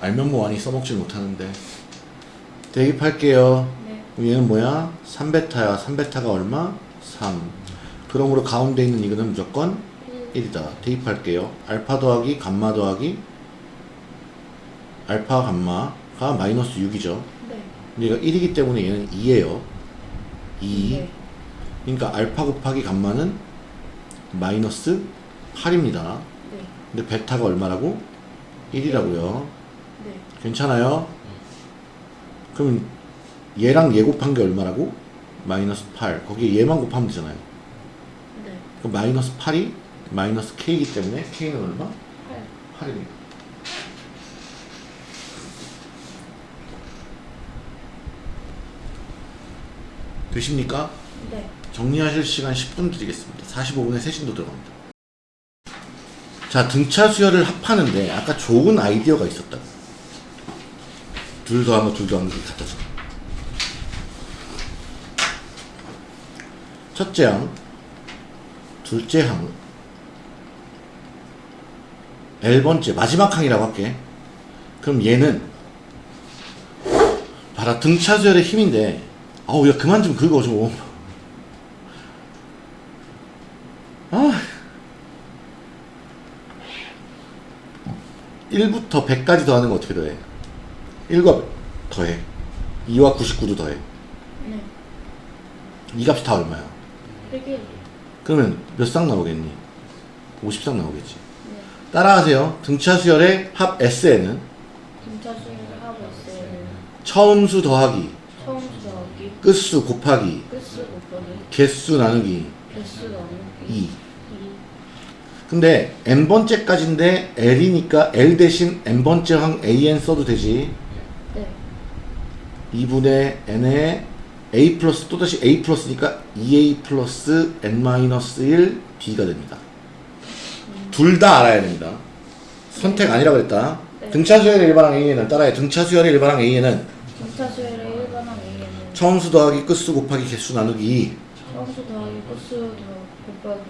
알면 뭐하니 써먹질 못하는데. 대입할게요.
네.
얘는 뭐야? 3베타야. 3베타가 얼마? 3. 그러므로 가운데 있는 이거는 무조건
1.
1이다. 대입할게요. 알파 더하기 감마 더하기 알파 감마가 마이너스 6이죠.
네.
얘가 1이기 때문에 얘는 2예요. 2.
네.
그러니까 알파 곱하기 감마는 마이너스 8입니다.
네.
근데 베타가 얼마라고? 1이라고요.
네.
괜찮아요? 그럼 얘랑 얘 곱한 게 얼마라고? 마이너스 8. 거기에 얘만 곱하면 되잖아요.
네.
그럼 마이너스 8이 마이너스 k이기 때문에 k는 얼마?
8.
8입니다. 되십니까?
네.
정리하실 시간 10분 드리겠습니다. 45분에 세신도 들어갑니다. 자, 등차 수열을 합하는데 아까 좋은 아이디어가 있었다. 둘 더한 거, 둘 더한 거 갖다 줘. 첫째 항, 둘째 항, L번째, 마지막 항이라고 할게. 그럼 얘는 봐라, 등차 수열의 힘인데 아우, 야, 그만 좀 긁어, 좀. 1부터 100까지 더하는 거 어떻게 더해? 1과 더해. 2와 99도 더해.
네.
이 값이 다 얼마야?
101.
그러면 몇 쌍 나오겠니? 50쌍 나오겠지.
네.
따라하세요. 등차 수열의 합 SN은
등차 수열 하고 있어요.
처음 수 더하기,
처음 수하기
끝수 곱하기,
끝수 곱하기
개수 나누기
개수 나누기
2.
2.
근데 n번째까지인데 l이니까 l 대신 n번째 항 an 써도 되지. 2분의 n에 a 플러스 또다시 a 플러스니까 2a 플러스 n-1 b가 됩니다. 둘다 알아야 됩니다. 선택 아니라고 했다.
네.
등차 수열의 일반항 a에는 따라해. 등차 수열의 일반항 a에는
전차 수열의 일반항 A에는
처음수 더하기 끝수 곱하기 개수 나누기 2
처음수 더하기 끝수 더 곱하기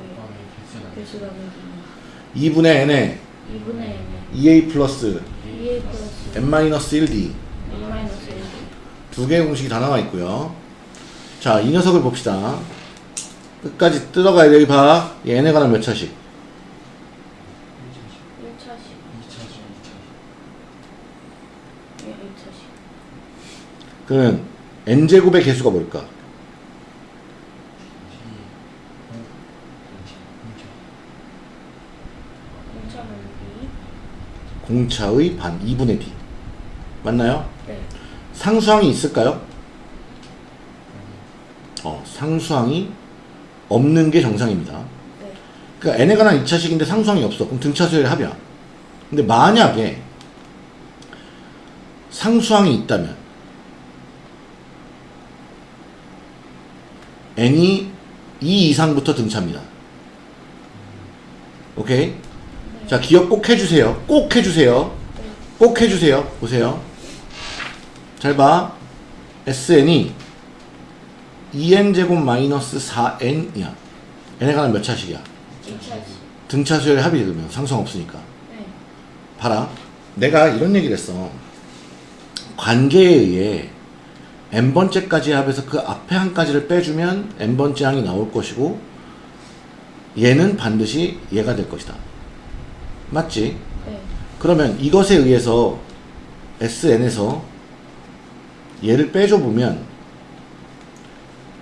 개수 나누기
2분의 n에
2분의 N에
2a 플러스
2A 플러스
n-1d
N 마이너스
1두 개의 공식이 다 나와 있고요. 자, 이 녀석을 봅시다. 끝까지 뜯어가야 돼. 여기 봐. 얘 n에 관한 몇 차식?
1차식
2차식
예 2차식
그러면 n제곱의 개수가 뭘까?
1차 나누기
공차의 반 2분의 b. 맞나요?
네
상수항이 있을까요? 어, 상수항이 없는 게 정상입니다.
네.
그러니까 n에 관한 2차식인데 상수항이 없어. 그럼 등차수열의 합이야. 근데 만약에 상수항이 있다면 n이 2 이상부터 등차입니다. 오케이? 자, 기억 꼭 해주세요. 꼭 해주세요.
네.
꼭 해주세요. 보세요. 잘 봐. SN이 2n제곱 마이너스 4n이야. n에 관한 몇 차식이야?
2차식
등차 수열의 합이 되면 상수항 없으니까.
네
봐라. 내가 이런 얘기를 했어. 관계에 의해 n번째까지 합해서 그 앞에 한 가지를 빼주면 n번째 항이 나올 것이고 얘는 반드시 얘가 될 것이다. 맞지?
네.
그러면 이것에 의해서 SN에서 얘를 빼줘 보면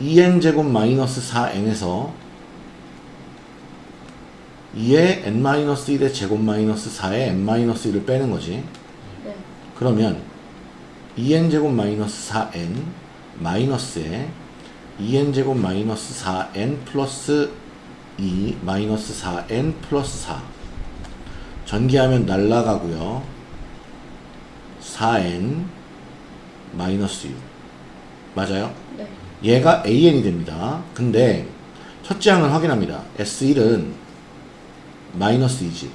2n제곱 마이너스 4n에서 2의 n-1의 제곱 마이너스 4의 n-1을 빼는 거지.
네.
그러면 2n제곱 마이너스 4n 마이너스에 2n제곱 마이너스 4n 플러스 2 마이너스 4n 플러스 4 전개하면 날라가고요 4n 마이너스 6 맞아요?
네.
얘가 an이 됩니다 근데 첫째 항을 확인합니다 s1은 마이너스 2지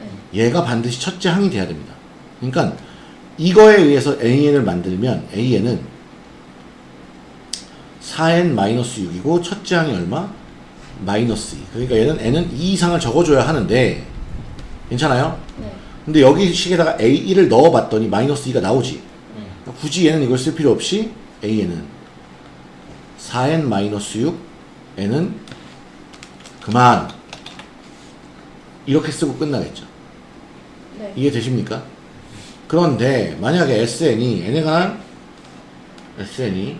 네.
얘가 반드시 첫째 항이 돼야 됩니다. 그러니까 이거에 의해서 AN을 만들면 AN은 4n-6이고 첫째 항이 얼마? 마이너스 2. 그러니까 얘는 n은 2 이상을 적어줘야 하는데 괜찮아요?
네.
근데 여기 식에다가 A1을 넣어봤더니 마이너스 2가 나오지.
네.
굳이 얘는 이걸 쓸 필요 없이 AN은 4n-6 n은 그만 이렇게 쓰고 끝나겠죠.
네.
이해되십니까? 그런데 만약에 SN이 n에 관한 SN이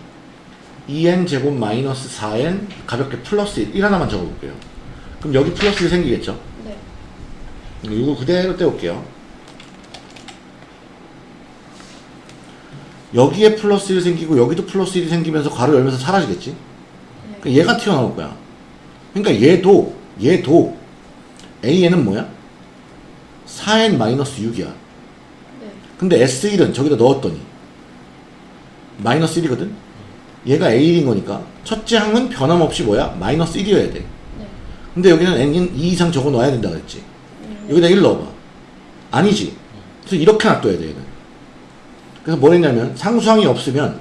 2n 제곱 마이너스 4n 가볍게 플러스 1, 1 하나만 적어볼게요. 그럼 여기 플러스 1 생기겠죠?
네.
이거 그대로 떼올게요. 여기에 플러스 1 생기고 여기도 플러스 1이 생기면서 괄호 열면서 사라지겠지?
네.
그러니까 얘가 튀어나올 거야. 그러니까 얘도 얘도 AN은 뭐야? 4n-6이야.
네.
근데 S1은 저기다 넣었더니 마이너스 1이거든? 얘가 A1인 거니까 첫째 항은 변함없이 뭐야? 마이너스 1이어야 돼.
네.
근데 여기는 n인 2 이상 적어 놔야 된다 그랬지.
음,
여기다 1 넣어봐. 아니지. 그래서 이렇게 놔둬야 돼, 얘는. 그래서 뭘 했냐면, 상수항이 없으면,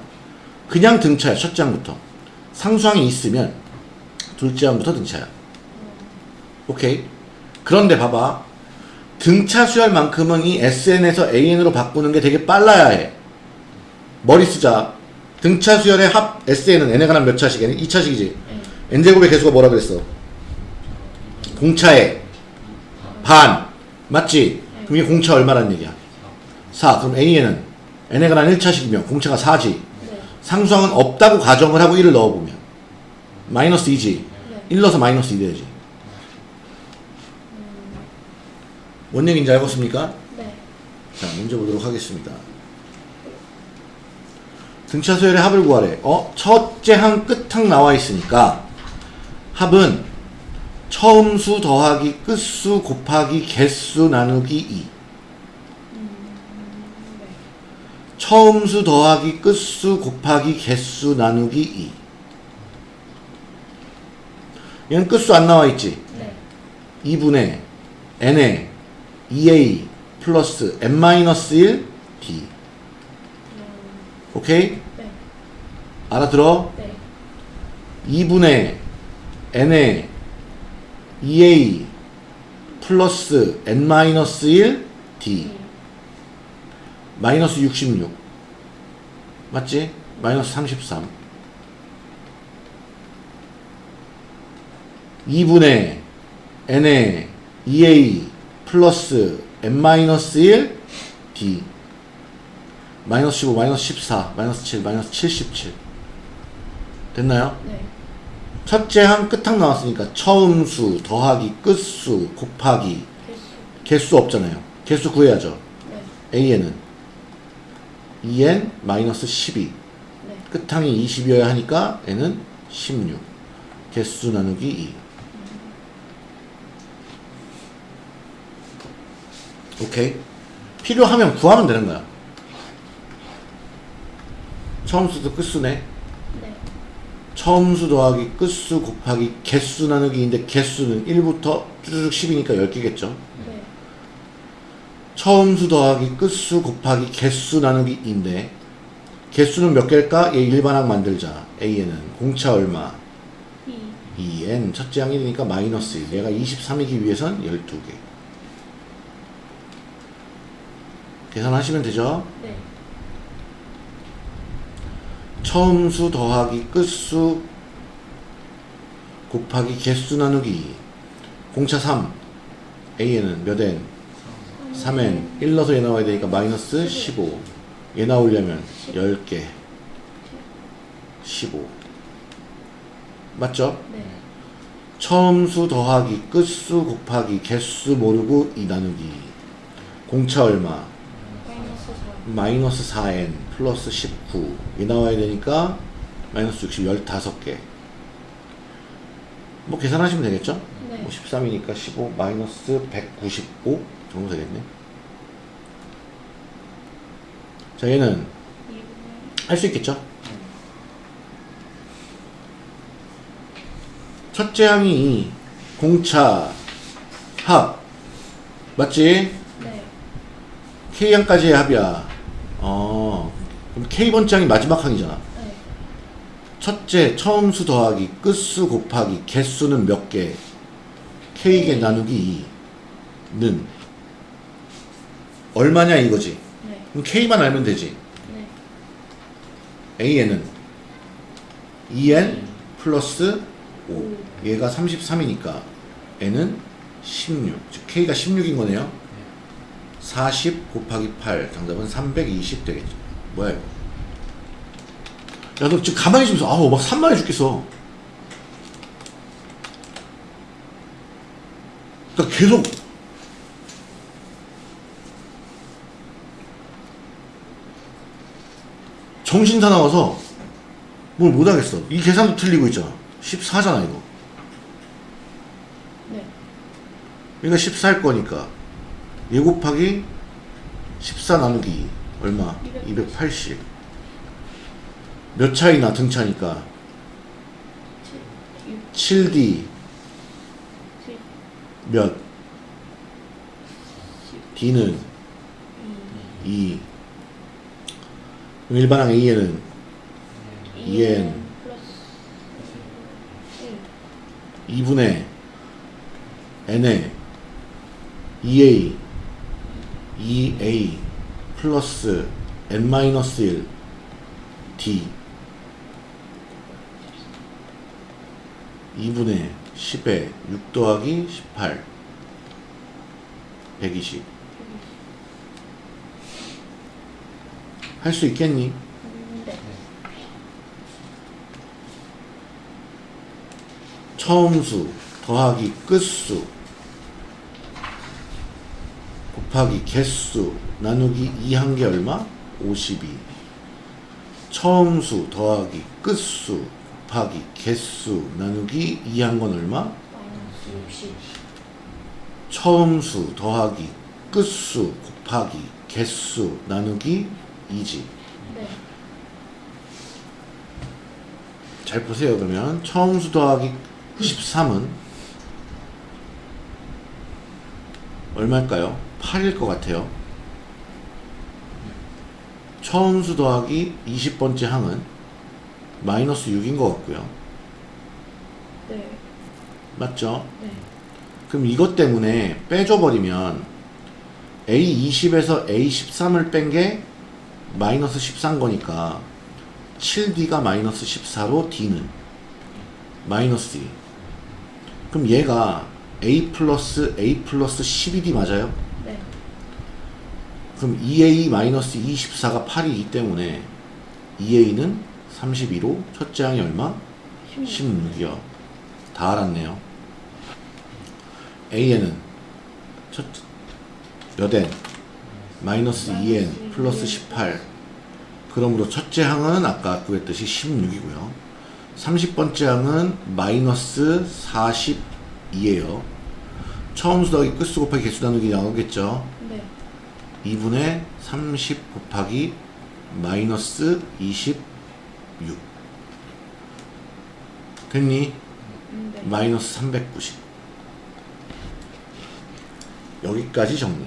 그냥 등차야, 첫째 항부터. 상수항이 있으면, 둘째 항부터 등차야. 오케이? 그런데 봐봐. 등차 수열만큼은 이 SN에서 AN으로 바꾸는 게 되게 빨라야 해. 머리 쓰자. 등차 수열의 합 SN은 N에 관한 몇 차식? 2차식이지.
네.
N제곱의 개수가 뭐라 그랬어? 공차의 반. 맞지? 그럼 이게 공차 얼마란 얘기야? 4. 그럼 AN은 N에 관한 1차식이면 공차가 4지.
네.
상수항은 없다고 가정을 하고 1을 넣어보면 마이너스 2지.
네.
1 넣어서 마이너스 2 돼야지. 뭔 얘기인지 알겠습니까?
네.
자, 문제 보도록 하겠습니다. 등차 수열의 합을 구하래. 어? 첫째 항 끝항 나와 있으니까 합은 처음수 더하기 끝수 곱하기 개수 나누기 2.
음, 네.
처음수 더하기 끝수 곱하기 개수 나누기 2 얘는 끝수 안 나와 있지
네.
2분의 n에 2a 플러스 n-1 d 오케이?
네.
알아들어?
네.
2분의 n에 2a 플러스 n-1 d 마이너스 66 맞지? 마이너스 33 2분의 n에 2a 플러스 n-1 d 마이너스 15 마이너스 14 마이너스 7 마이너스 77 됐나요?
네.
첫째 한 끝항 나왔으니까 처음수 더하기 끝수 곱하기
개수.
개수 없잖아요 개수 구해야죠
네.
AN은 2N 마이너스 12
네.
끝항이 20이어야 하니까 N은 16 개수 나누기 2 오케이 필요하면 구하면 되는 거야 처음수도 끝수네
네.
처음수 더하기 끝수 곱하기 개수 나누기인데 개수는 1부터 쭈르륵 10이니까 10개겠죠
네.
처음수 더하기 끝수 곱하기 개수 나누기인데 개수는 몇 개일까? 얘 일반항 만들자 A에는 공차 얼마?
이.
2n 첫째 항 1이니까 마이너스 1 얘가 23이기 위해선 12개 계산하시면 되죠
네.
처음수 더하기 끝수 곱하기 개수 나누기 공차 3 A에는 몇 n? 3n 1 넣어서 얘 나와야 되니까 마이너스 15 얘 나오려면 10개 15 맞죠?
네.
처음수 더하기 끝수 곱하기 개수 모르고 2 나누기 공차 얼마?
마이너스 4.
마이너스 4n 플러스 19이 나와야 되니까 마이너스 60 15개 뭐 계산하시면 되겠죠?
네.
뭐 13이니까 15 마이너스 195 정도 되겠네 자 얘는
2분의
할수 있겠죠? 첫째 항이 공차 합 맞지?
네.
K항까지의 합이야 어 그럼 K번째 항이 마지막 항이잖아.
네.
첫째 처음수 더하기 끝수 곱하기 개수는 몇 개? K개 나누기 2는. 얼마냐 이거지?
네.
그럼 K만 알면 되지?
네.
AN은 2N 플러스 5 얘가 33이니까 N은 16 즉 K가 16인 거네요 40 곱하기 8 정답은 320 되겠죠. 뭐야 이거? 야너 지금 가만히 있으면서 아우 막 산만해 죽겠어. 그러니까 계속 정신 사나워서 뭘 못하겠어. 이 계산도 틀리고 있잖아. 14잖아 이거.
네.
그러니까 14일 거니까 얘 곱하기 14 나누기 얼마? 280. 몇 차이나 등차니까
7. 6.
7D
7.
몇?
10.
D는
2.
2. 그럼 일반항 A에는 2N
플러스 1.
2분의 N에 2A 2A 플러스 N-1 D 2분의 10에 6 더하기 18 120 할 수 있겠니?
음, 네.
처음수 더하기 끝수 곱하기 개수 나누기 2한게 얼마? 52 처음수 더하기 끝수 곱하기 개수 나누기 2 한 건 얼마?
마이너스 60.
처음수 더하기 끝수 곱하기 개수 나누기 2지
네.
잘 보세요. 그러면 처음수 더하기 13은 얼마일까요? 8일 것 같아요. 처음수 더하기 20번째 항은 마이너스 6인 것 같고요.
네.
맞죠?
네.
그럼 이것 때문에 빼줘버리면 A20에서 A13을 뺀 게 마이너스 14인 거니까 7D가 마이너스 14로 D는 마이너스 2 그럼 얘가 A 플러스 A 플러스 12D 맞아요?
네.
그럼 2A 마이너스 24가 8이기 때문에 2A는 32로 첫째 항이 얼마?
16.
16이요. 다 알았네요. A에는 첫, 몇 n? 마이너스 2n 플러스 18. 그러므로 첫째 항은 아까 구했듯이 16이고요. 30번째 항은 마이너스 42예요. 처음 수 더하기 끝수 곱하기 개수 나누기 나오겠죠.
네.
2분의 30 곱하기 마이너스 26 됐니?
네.
마이너스 390 여기까지 정리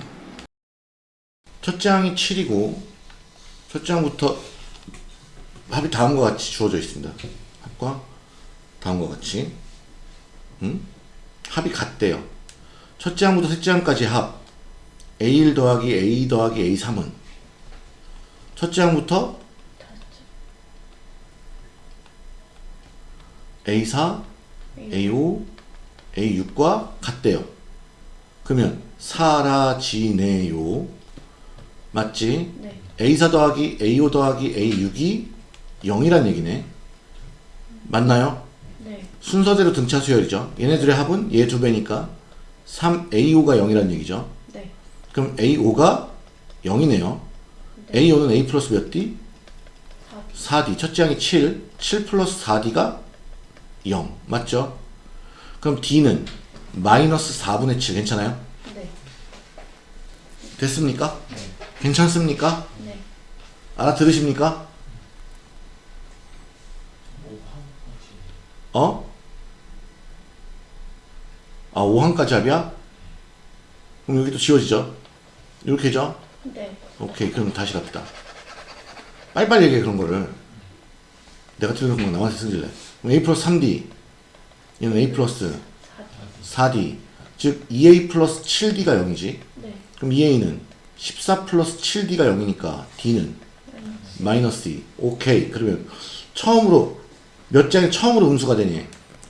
첫째 항이 7이고 첫째 항부터 합이 다음과 같이 주어져 있습니다 합과 다음과 같이 응? 합이 같대요 첫째 항부터 셋째 항까지 합 A1 더하기 A 더하기 A3은 첫째 항부터 A4 A5, A6과 같대요. 그러면 사라지네요. 맞지?
네.
A4 더하기 A5 더하기 A6이 0이란 얘기네. 맞나요?
네.
순서대로 등차 수열이죠. 얘네들의 합은 얘 두 배니까 3 A5가 0이란 얘기죠.
네.
그럼 A5가 0이네요.
네.
A5는 A 플러스 몇 D?
4.
4D. 첫째 항이 7. 7 플러스 4D가 0. 맞죠? 그럼 D는 마이너스 4분의 7. 괜찮아요?
네.
됐습니까? 괜찮습니까?
네.
알아들으십니까? 어? 아, 5항까지 합이야? 그럼 여기 또 지워지죠? 이렇게죠?
네.
오케이, 그럼 다시 갑시다. 빨리빨리 얘기해, 그런 거를. 내가 틀린 거 나한테. 그럼 A 플러스 3D. 얘는 A 플러스
4.
4D. 즉, 2A 플러스 7D가 0이지.
네.
그럼 2A는 14 플러스 7D가 0이니까 D는 마이너스 2. 오케이. 그러면 처음으로 몇 장이 처음으로 음수가 되니?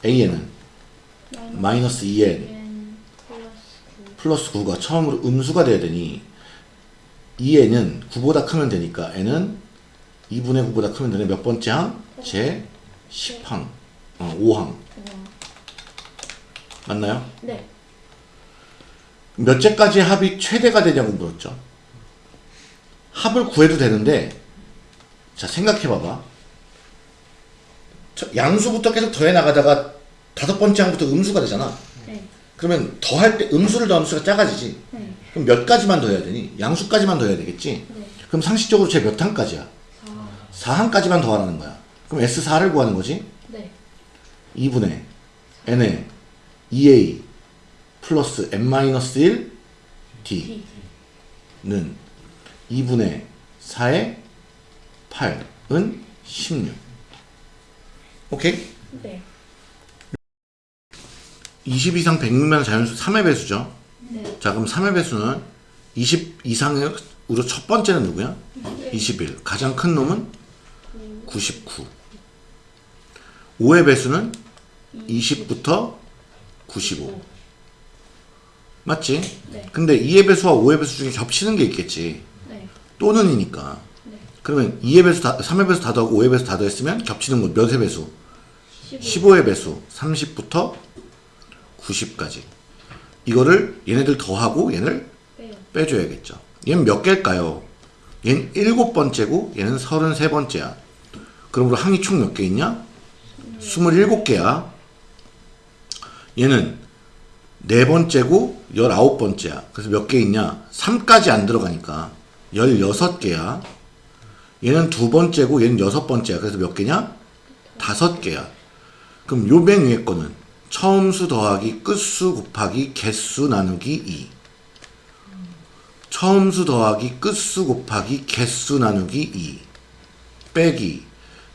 A에는 마이너스 2N
n 플러스 9.
플러스 9가 처음으로 음수가 돼야 되니 2N은 9보다 크면 되니까 N은 2분의 9보다 크면 되네. 몇 번째 항? 제 10항. 어, 5항.
우와.
맞나요?
네.
몇째까지 합이 최대가 되냐고 물었죠. 합을 구해도 되는데, 자, 생각해봐봐. 저 양수부터 계속 더해 나가다가 다섯 번째 항부터 음수가 되잖아.
네.
그러면 더 할 때 음수를 더하면 수가 작아지지.
네.
그럼 몇 가지만 더 해야 되니? 양수까지만 더 해야 되겠지?
네.
그럼 상식적으로 쟤몇 항까지야?
4.
4항까지만 더하라는 거야. 그럼 S4를 구하는 거지?
네.
2분의 n에 2a 플러스 n-1
D.
d는 2분의 4의 8은 16 오케이?
네.
20 이상 100미만 자연수 3의 배수죠
네.
자 그럼 3의 배수는 20 이상으로 첫 번째는 누구야? 21 가장 큰 놈은 99 5의 배수는 20부터 95 맞지?
네.
근데 2의 배수와 5의 배수 중에 겹치는 게 있겠지
네.
또는이니까
네.
그러면 2의 배수 다, 3의 배수 다 더하고 5의 배수 다 더했으면 겹치는 건 몇의 배수?
15.
15의 배수 30부터 90까지 이거를 얘네들 더하고 얘를. 빼줘야겠죠 얘는 몇 개일까요? 얘는 7번째고 얘는 33번째야 그러므로 항이 총 몇 개 있냐? 27개야 얘는 네 번째고 19번째야 그래서 몇 개 있냐? 3까지 안 들어가니까 16개야 얘는 두 번째고 얘는 여섯 번째야. 그래서 몇 개냐? 다섯 개야. 그럼 요 맨 위에 거는 처음수 더하기 끝수 곱하기 개수 나누기 2. 처음수 더하기 끝수 곱하기 개수 나누기 2. 빼기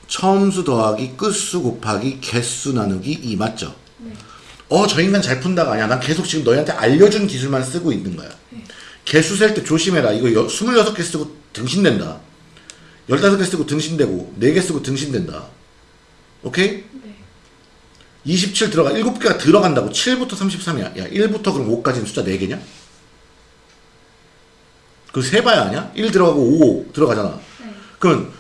처음수 더하기 끝수 곱하기 개수 나누기 2 맞죠? 어, 저 인간 잘 푼다가 아니야. 난 계속 지금 너희한테 알려준 기술만 쓰고 있는 거야. 개수 셀 때 조심해라. 이거 여, 26개 쓰고 등신된다. 15개 쓰고 등신되고 4개 쓰고 등신된다. 오케이?
네.
27 들어가 7개가 들어간다고 7부터 33이야. 야, 1부터 그럼 5까지는 숫자 4개냐? 그거 세봐야 아냐? 1 들어가고 5 들어가잖아.
네.
그러면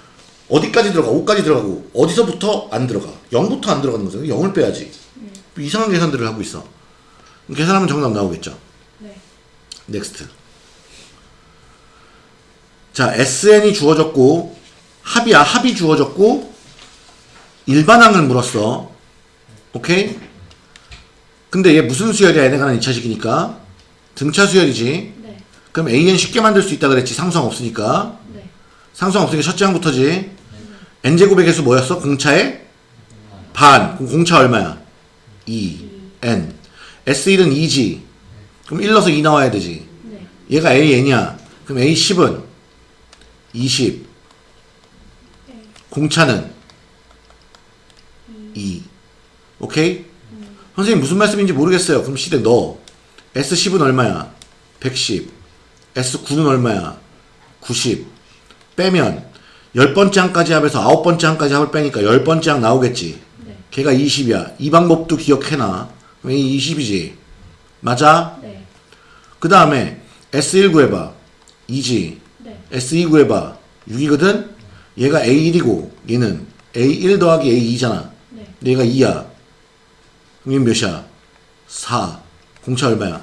어디까지 들어가? 5까지 들어가고 어디서부터 안 들어가? 0부터 안 들어가는 거잖아. 0을 빼야지. 이상한 계산들을 하고 있어. 그럼 계산하면 정답 나오겠죠.
네.
next. 자, SN이 주어졌고 합이야. 합이 주어졌고 일반항을 물었어. 오케이? 근데 얘 무슨 수열이야? 얘네가 는 2차식이니까 등차 수열이지.
네.
그럼 AN 쉽게 만들 수 있다 그랬지. 상수항 없으니까.
네.
상수항 없으니까 첫째 항부터지. n제곱의 개수 뭐였어? 공차의 반. 그럼 공차 얼마야? 2. n. S1은 2지. 그럼 1 넣어서 2 나와야 되지.
네.
얘가 AN이야. 그럼 A10은 20. 공차는 2. 오케이? 선생님 무슨 말씀인지 모르겠어요. 그럼 시대 넣어. S10은 얼마야? 110. S9는 얼마야? 90. 빼면 10번째 항까지 합해서 9번째 항까지 합을 빼니까 10번째 항 나오겠지.
네.
걔가 20이야. 이 방법도 기억해놔. 그럼 이 20이지. 맞아?
네.
그 다음에 S1 구해봐. 2지.
네.
S2 구해봐. 6이거든? 얘가 A1이고 얘는 A1 더하기 A2잖아.
네.
얘가 2야. 얘는 몇이야? 4. 공차 얼마야?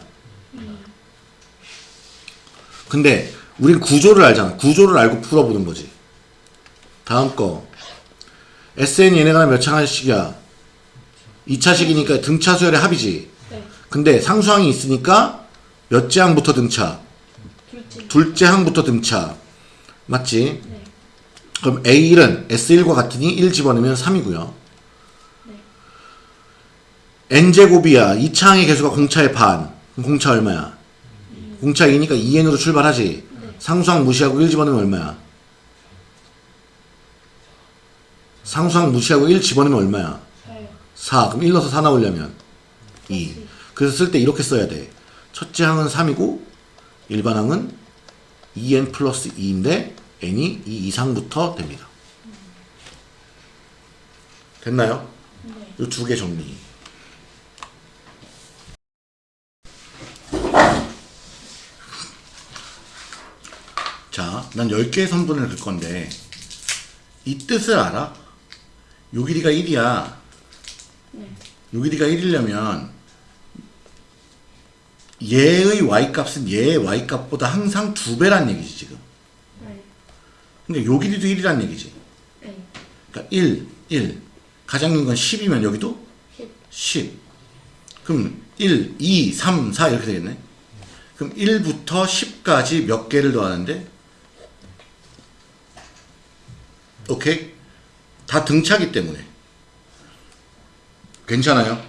근데 우린 구조를 알잖아. 구조를 알고 풀어보는 거지. 다음 거. SN 얘네가 몇 차식이야? 2차식이니까 등차 수열의 합이지.
네.
근데 상수항이 있으니까 몇째 항부터 등차?
둘째.
둘째 항부터 등차. 맞지?
네.
그럼 A1은 S1과 같으니 1 집어넣으면 3이고요.
네.
N제곱이야. 2차 항의 개수가 공차의 반. 공차 얼마야? 공차 2니까 2N으로 출발하지.
네.
상수항 무시하고 1 집어넣으면 얼마야? 상수항 무시하고 1 집어넣으면 얼마야?
사요.
4. 그럼 1 넣어서 4 나오려면 2. 그래서 쓸 때 이렇게 써야 돼. 첫째 항은 3이고 일반 항은 2n 플러스 2인데 n이 2 이상부터 됩니다. 됐나요?
네.
이두 개 정리. 자, 난 10개의 선분을 긋 건데 이 뜻을 알아? 요 길이가 1이야.
네.
요 길이가 1이려면 얘의 y값은 얘의 y값보다 항상 두 배란 얘기지 지금.
네.
근데 요 길이도 1이란 얘기지.
네.
그러니까 1, 1. 가장 긴건 10이면 여기도
10.
10. 그럼 1, 2, 3, 4 이렇게 되겠네. 그럼 1부터 10까지 몇 개를 더하는데? 오케이? 다 등차기 때문에. 괜찮아요?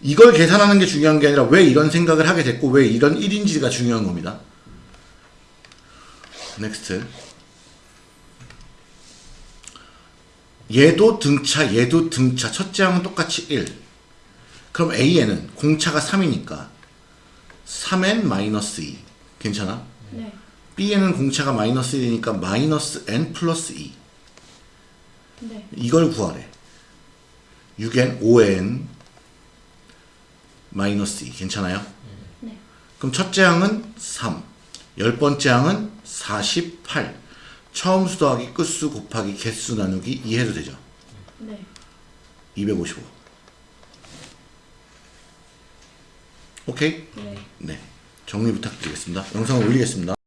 이걸 계산하는 게 중요한 게 아니라 왜 이런 생각을 하게 됐고 왜 이런 1인지가 중요한 겁니다. next. 얘도 등차, 얘도 등차. 첫째 항은 똑같이 1. 그럼 A에는 공차가 3이니까 3n 마이너스 2. 괜찮아?
네.
B에는 공차가 마이너스 1이니까 마이너스 n 플러스 2.
네.
이걸 구하래. 6n, 5n 마이너스 2. 괜찮아요?
네.
그럼 첫째 항은 3. 열 번째 항은 48. 처음 수 더하기 끝수 곱하기 개수 나누기 2 해도 되죠.
네.
255. 오케이?
네.
네. 정리 부탁드리겠습니다. 영상을 올리겠습니다.